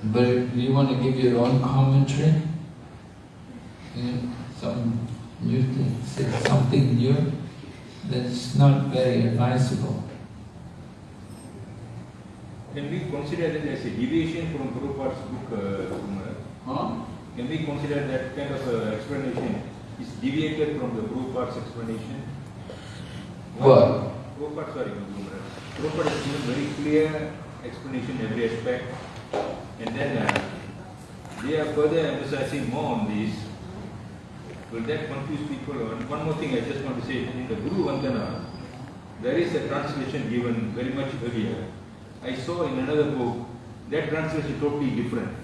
But if you want to give your own commentary, you know, some new thing, say something new, that's not very advisable. Can we consider that as a deviation from Prabhupada's book, uh, huh? Can we consider that kind of uh, explanation is deviated from the Prabhupada's explanation? What? Prabhupada, sorry, Prabhupada has given very clear explanation in every aspect and then uh, they are further emphasizing more on this. Will that confuse people? And one more thing I just want to say, in the Guru Vandana, there is a translation given very much earlier. I saw in another book, that translation totally different.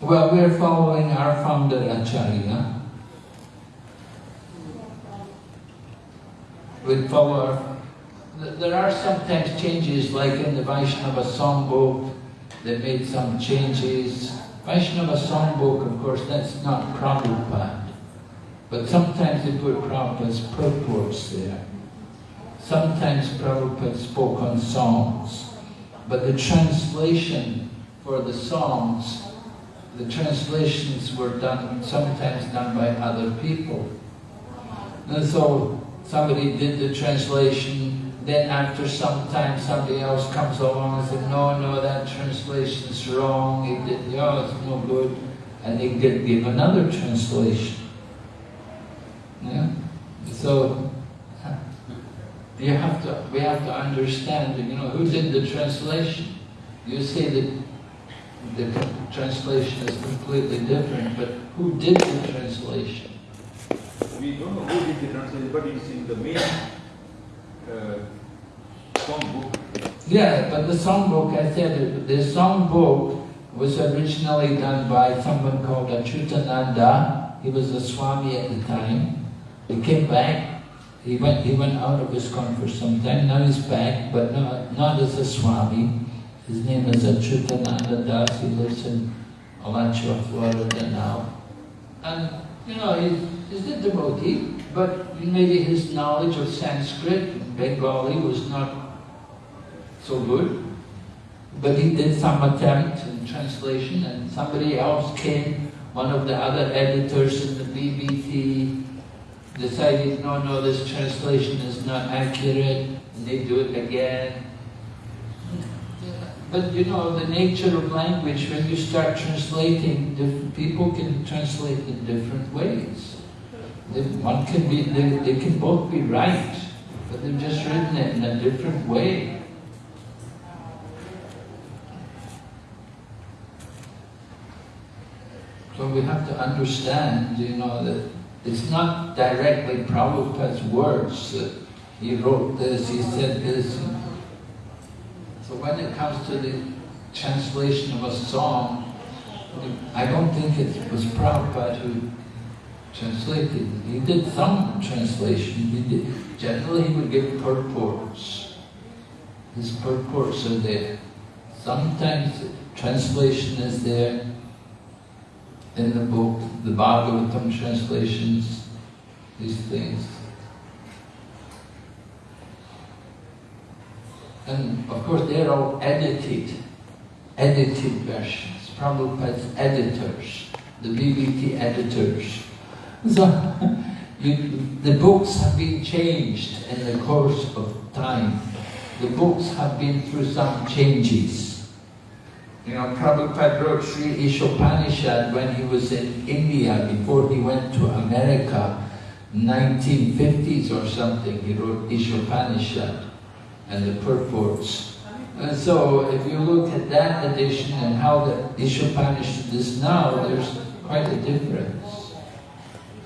Well, we're following our founder Acharya. We follow there are sometimes changes, like in the Vaishnava songbook, they made some changes. Vaishnava songbook, of course, that's not Prabhupada. But sometimes they put Prabhupada's purports there. Sometimes Prabhupada spoke on songs. But the translation for the songs, the translations were done, sometimes done by other people. And so somebody did the translation, then after some time somebody else comes along and says, no, no, that translation is wrong, it did, oh, it's no good. And they give another translation. Yeah? So, you have to, we have to understand, you know, who did the translation? You say that the translation is completely different, but who did the translation? We don't know who did the translation, but it's in the main Uh, songbook. Yeah, but the songbook, I said, the songbook was originally done by someone called Achutananda. He was a Swami at the time. He came back. He went, he went out of ISKCON for some time. Now he's back, but not, not as a Swami. His name is Achutananda Das. He lives in Alachua, Florida now. And, you know, he's, he's a devotee, but maybe his knowledge of Sanskrit, and Bengali, was not so good. But he did some attempt in translation, and somebody else came one of the other editors in the BBT decided, no, no, this translation is not accurate, and they do it again. But you know, the nature of language, when you start translating, people can translate in different ways. They, one can be, they, they can both be right, but they've just written it in a different way. So we have to understand, you know, that it's not directly Prabhupada's words that he wrote this, he said this. So when it comes to the translation of a song, I don't think it was Prabhupada who translated. He did some translation. Did. Generally, he would give purports. His purports are there. Sometimes translation is there in the book, the Bhagavatam translations, these things. And of course, they're all edited, edited versions. Prabhupada's editors, the BBT editors. So, you, the books have been changed in the course of time. The books have been through some changes. You know, Prabhupada wrote Sri Ishopanishad when he was in India, before he went to America, 1950s or something, he wrote Ishopanishad and the purports. And so if you look at that edition and how the Ishopanishad is now, there's quite a difference.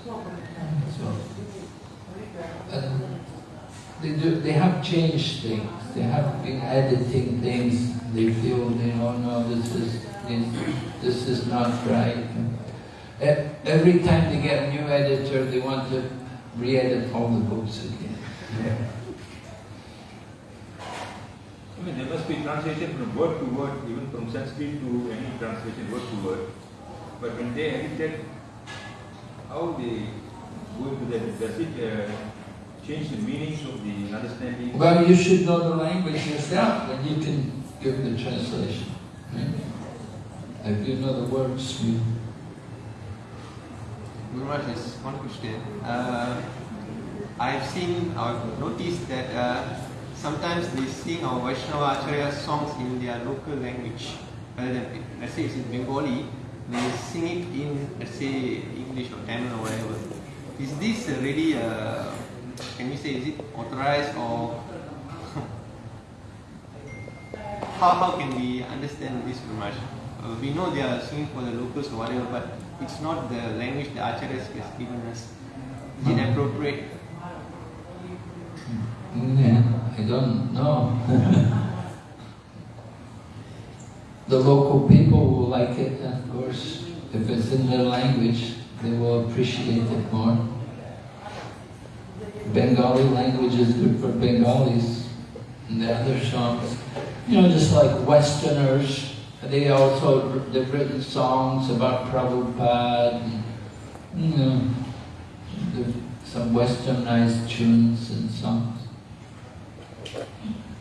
So, and they, do, they have changed things. They have been editing things. They feel, they know, no, this is, this, is not right. Every time they get a new editor, they want to re-edit all the books again. Yeah. I mean, there must be translation from word to word, even from Sanskrit to any translation, word to word. But when they edited, how they go into that, does it uh, change the meanings of the understanding? Well, you should know the language yourself, and you can give the translation. Right? If you know the words, you... Guru Maharaj, is one question. Uh, I've seen, I've noticed that uh, sometimes they sing our Vaishnava Acharya songs in their local language. Rather than, let's say it's in Bengali, they sing it in, let's say, English or Tamil or whatever. Is this really, uh, can we say, is it authorized or how, how can we understand this Maharaj? Uh, we know they are singing for the locals or whatever, but it's not the language the Acharyas has given us. Is it appropriate? Yeah, I don't know. the local people will like it, of course. If it's in their language, they will appreciate it more. Bengali language is good for Bengalis and the other songs. You know, just like Westerners, they also, they've written songs about Prabhupada, and, you know, some westernized tunes and songs.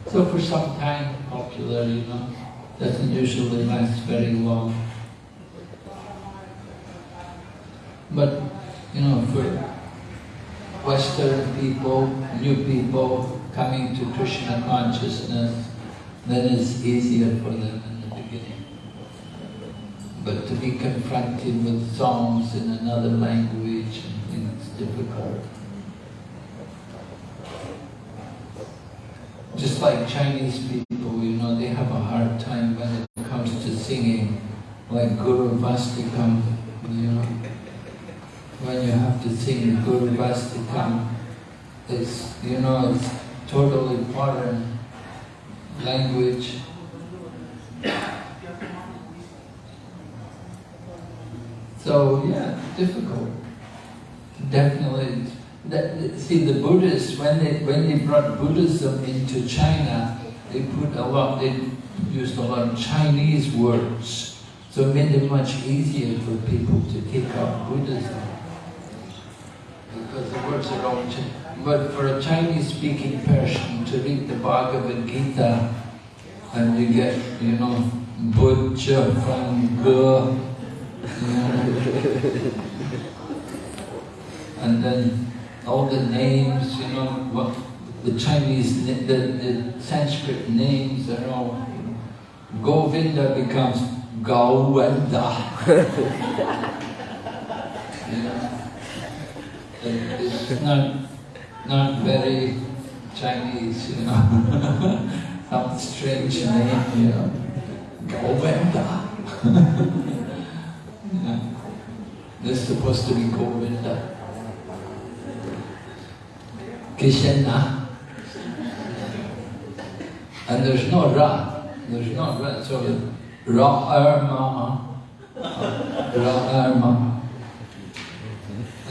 So for some time, popular, you know, doesn't usually last very long. But, you know, for Western people, new people coming to Krishna consciousness, then it's easier for them in the beginning. But to be confronted with songs in another language, it's difficult. Just like Chinese people, you know, they have a hard time when it comes to singing, like Gurvastakam, you know. When you have to sing Gurvastakam, it's, you know, it's totally foreign language. So, yeah, difficult. Definitely that, see, the Buddhists, when they, when they brought Buddhism into China, they put a lot, they used a lot of Chinese words. So it made it much easier for people to take up Buddhism. Because the words are all Chinese. But for a Chinese-speaking person to read the Bhagavad Gita, and you get, you know, Buddha from Ge, and then all the names, you know, what the Chinese, the, the Sanskrit names are all, Govinda becomes Gowenda. you know, it's not, not very Chinese, you know, some strange name, you know, Govenda. yeah. They're supposed to be Govinda. Krishna. And there's no Ra, there's no Ra, so Ra Erma,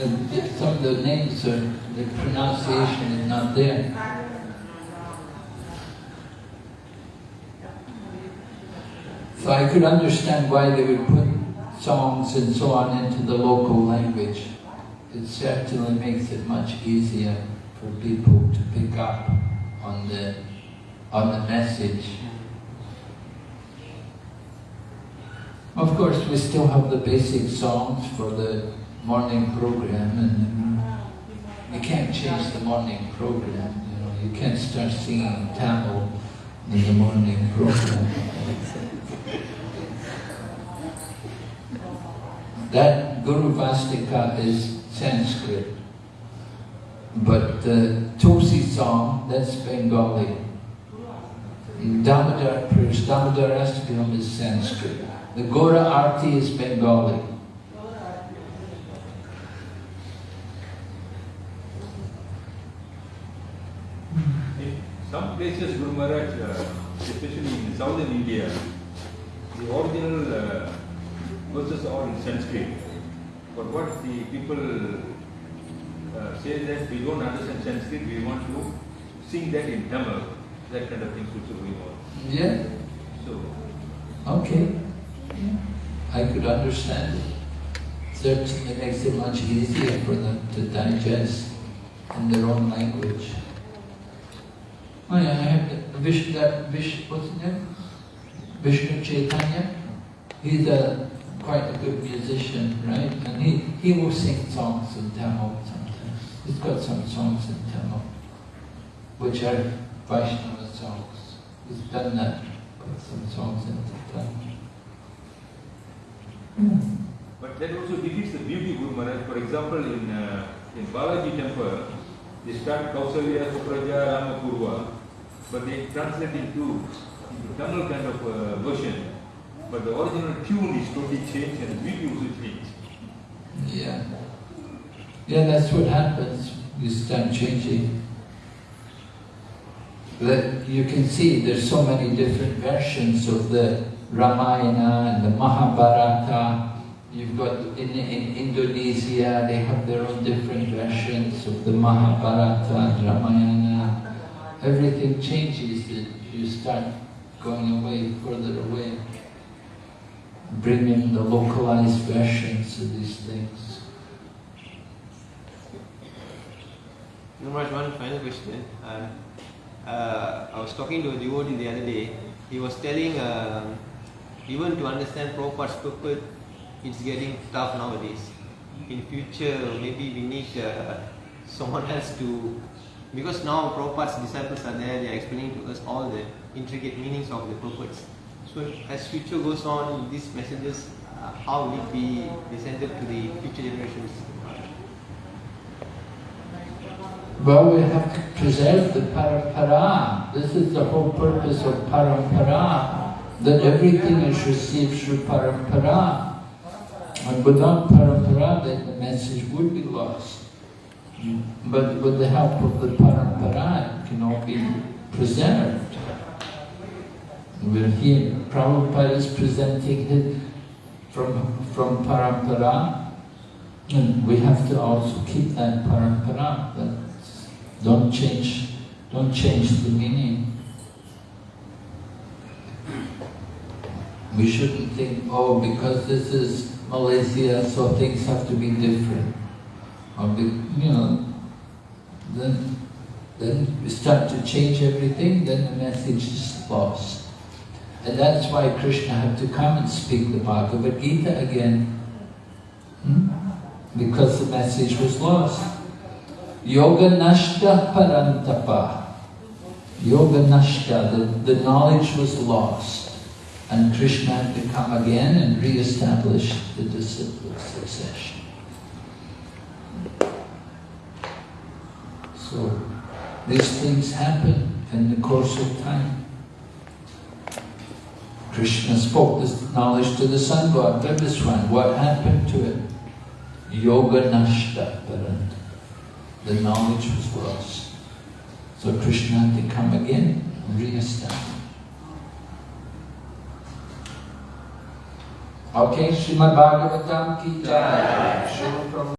And some of the names are, the pronunciation is not there. So I could understand why they would put songs and so on into the local language. It certainly makes it much easier for people to pick up on the on the message. Of course, we still have the basic songs for the morning program, and you can't change the morning program. You know, you can't start singing Tamil in the morning program. That Gurvastaka is Sanskrit. But the Tulsi song, that's Bengali. Damodar, Purish, Damodar Astakam is Sanskrit. The Gaura Arti is Bengali. In some places, Guru Maharaj, uh, especially in southern India, the original uh, verses are in Sanskrit. But what the people uh, say that we don't understand Sanskrit, we want to sing that in Tamil, that kind of things also going on. Yeah, So, okay. I could understand it. Certainly makes it much easier for them to digest in their own language. Oh yeah, I have the Vishnu, that Vish, what's his name? Vishnu Chaitanya. He's a quite a good musician, right? And he, he will sing songs in Tamil sometimes. He's got some songs in Tamil, which are Vaishnava songs. He's done that, put some songs in Tamil. but that also defeats the beauty of Guru Maharaj. For example, in, uh, in Balaji temple, they start Kausalya, Supraja, Rama Purva, but they translate into, Tamil kind of uh, version. But the original tune is totally changed and the beauty also changed. Yeah. Yeah, that's what happens. You start changing. That you can see there's so many different versions of the Ramayana and the Mahabharata. You've got in, in Indonesia, they have their own different versions of the Mahabharata and Ramayana. Everything changes. That you start going away, further away, bringing the localized versions of these things. Numerous one final question. Uh, uh, I was talking to a devotee the other day. He was telling um even to understand Prabhupada's purpose, it's getting tough nowadays. In future, maybe we need uh, someone else to, because now Prabhupada's disciples are there, they are explaining to us all the intricate meanings of the purpose. So as future goes on, these messages, uh, how will it be presented to the future generations? Well, we have to preserve the parampara. This is the whole purpose of parampara, that everything is received through parampara. And without parampara, then the message would be lost. But with the help of the parampara, it can all be preserved. We're here, Prabhupada is presenting it from, from parampara, and we have to also keep that parampara. That don't change, don't change the meaning. We shouldn't think, oh, because this is Malaysia, so things have to be different. Or, be, you know, then, then we start to change everything, then the message is lost. And that's why Krishna had to come and speak the Bhagavad Gita again, Hmm? Because the message was lost. Yoga nashta parantapa. Yoga nashta, the, the knowledge was lost. And Krishna had to come again and re-establish the disciple succession. So, these things happen in the course of time. Krishna spoke this knowledge to the sun god, Vivasvan. What happened to it? Yoga nashta parant. The knowledge was lost. So Krishna had to come again and re-establish. Okay, Srimad Bhagavatam ki jai.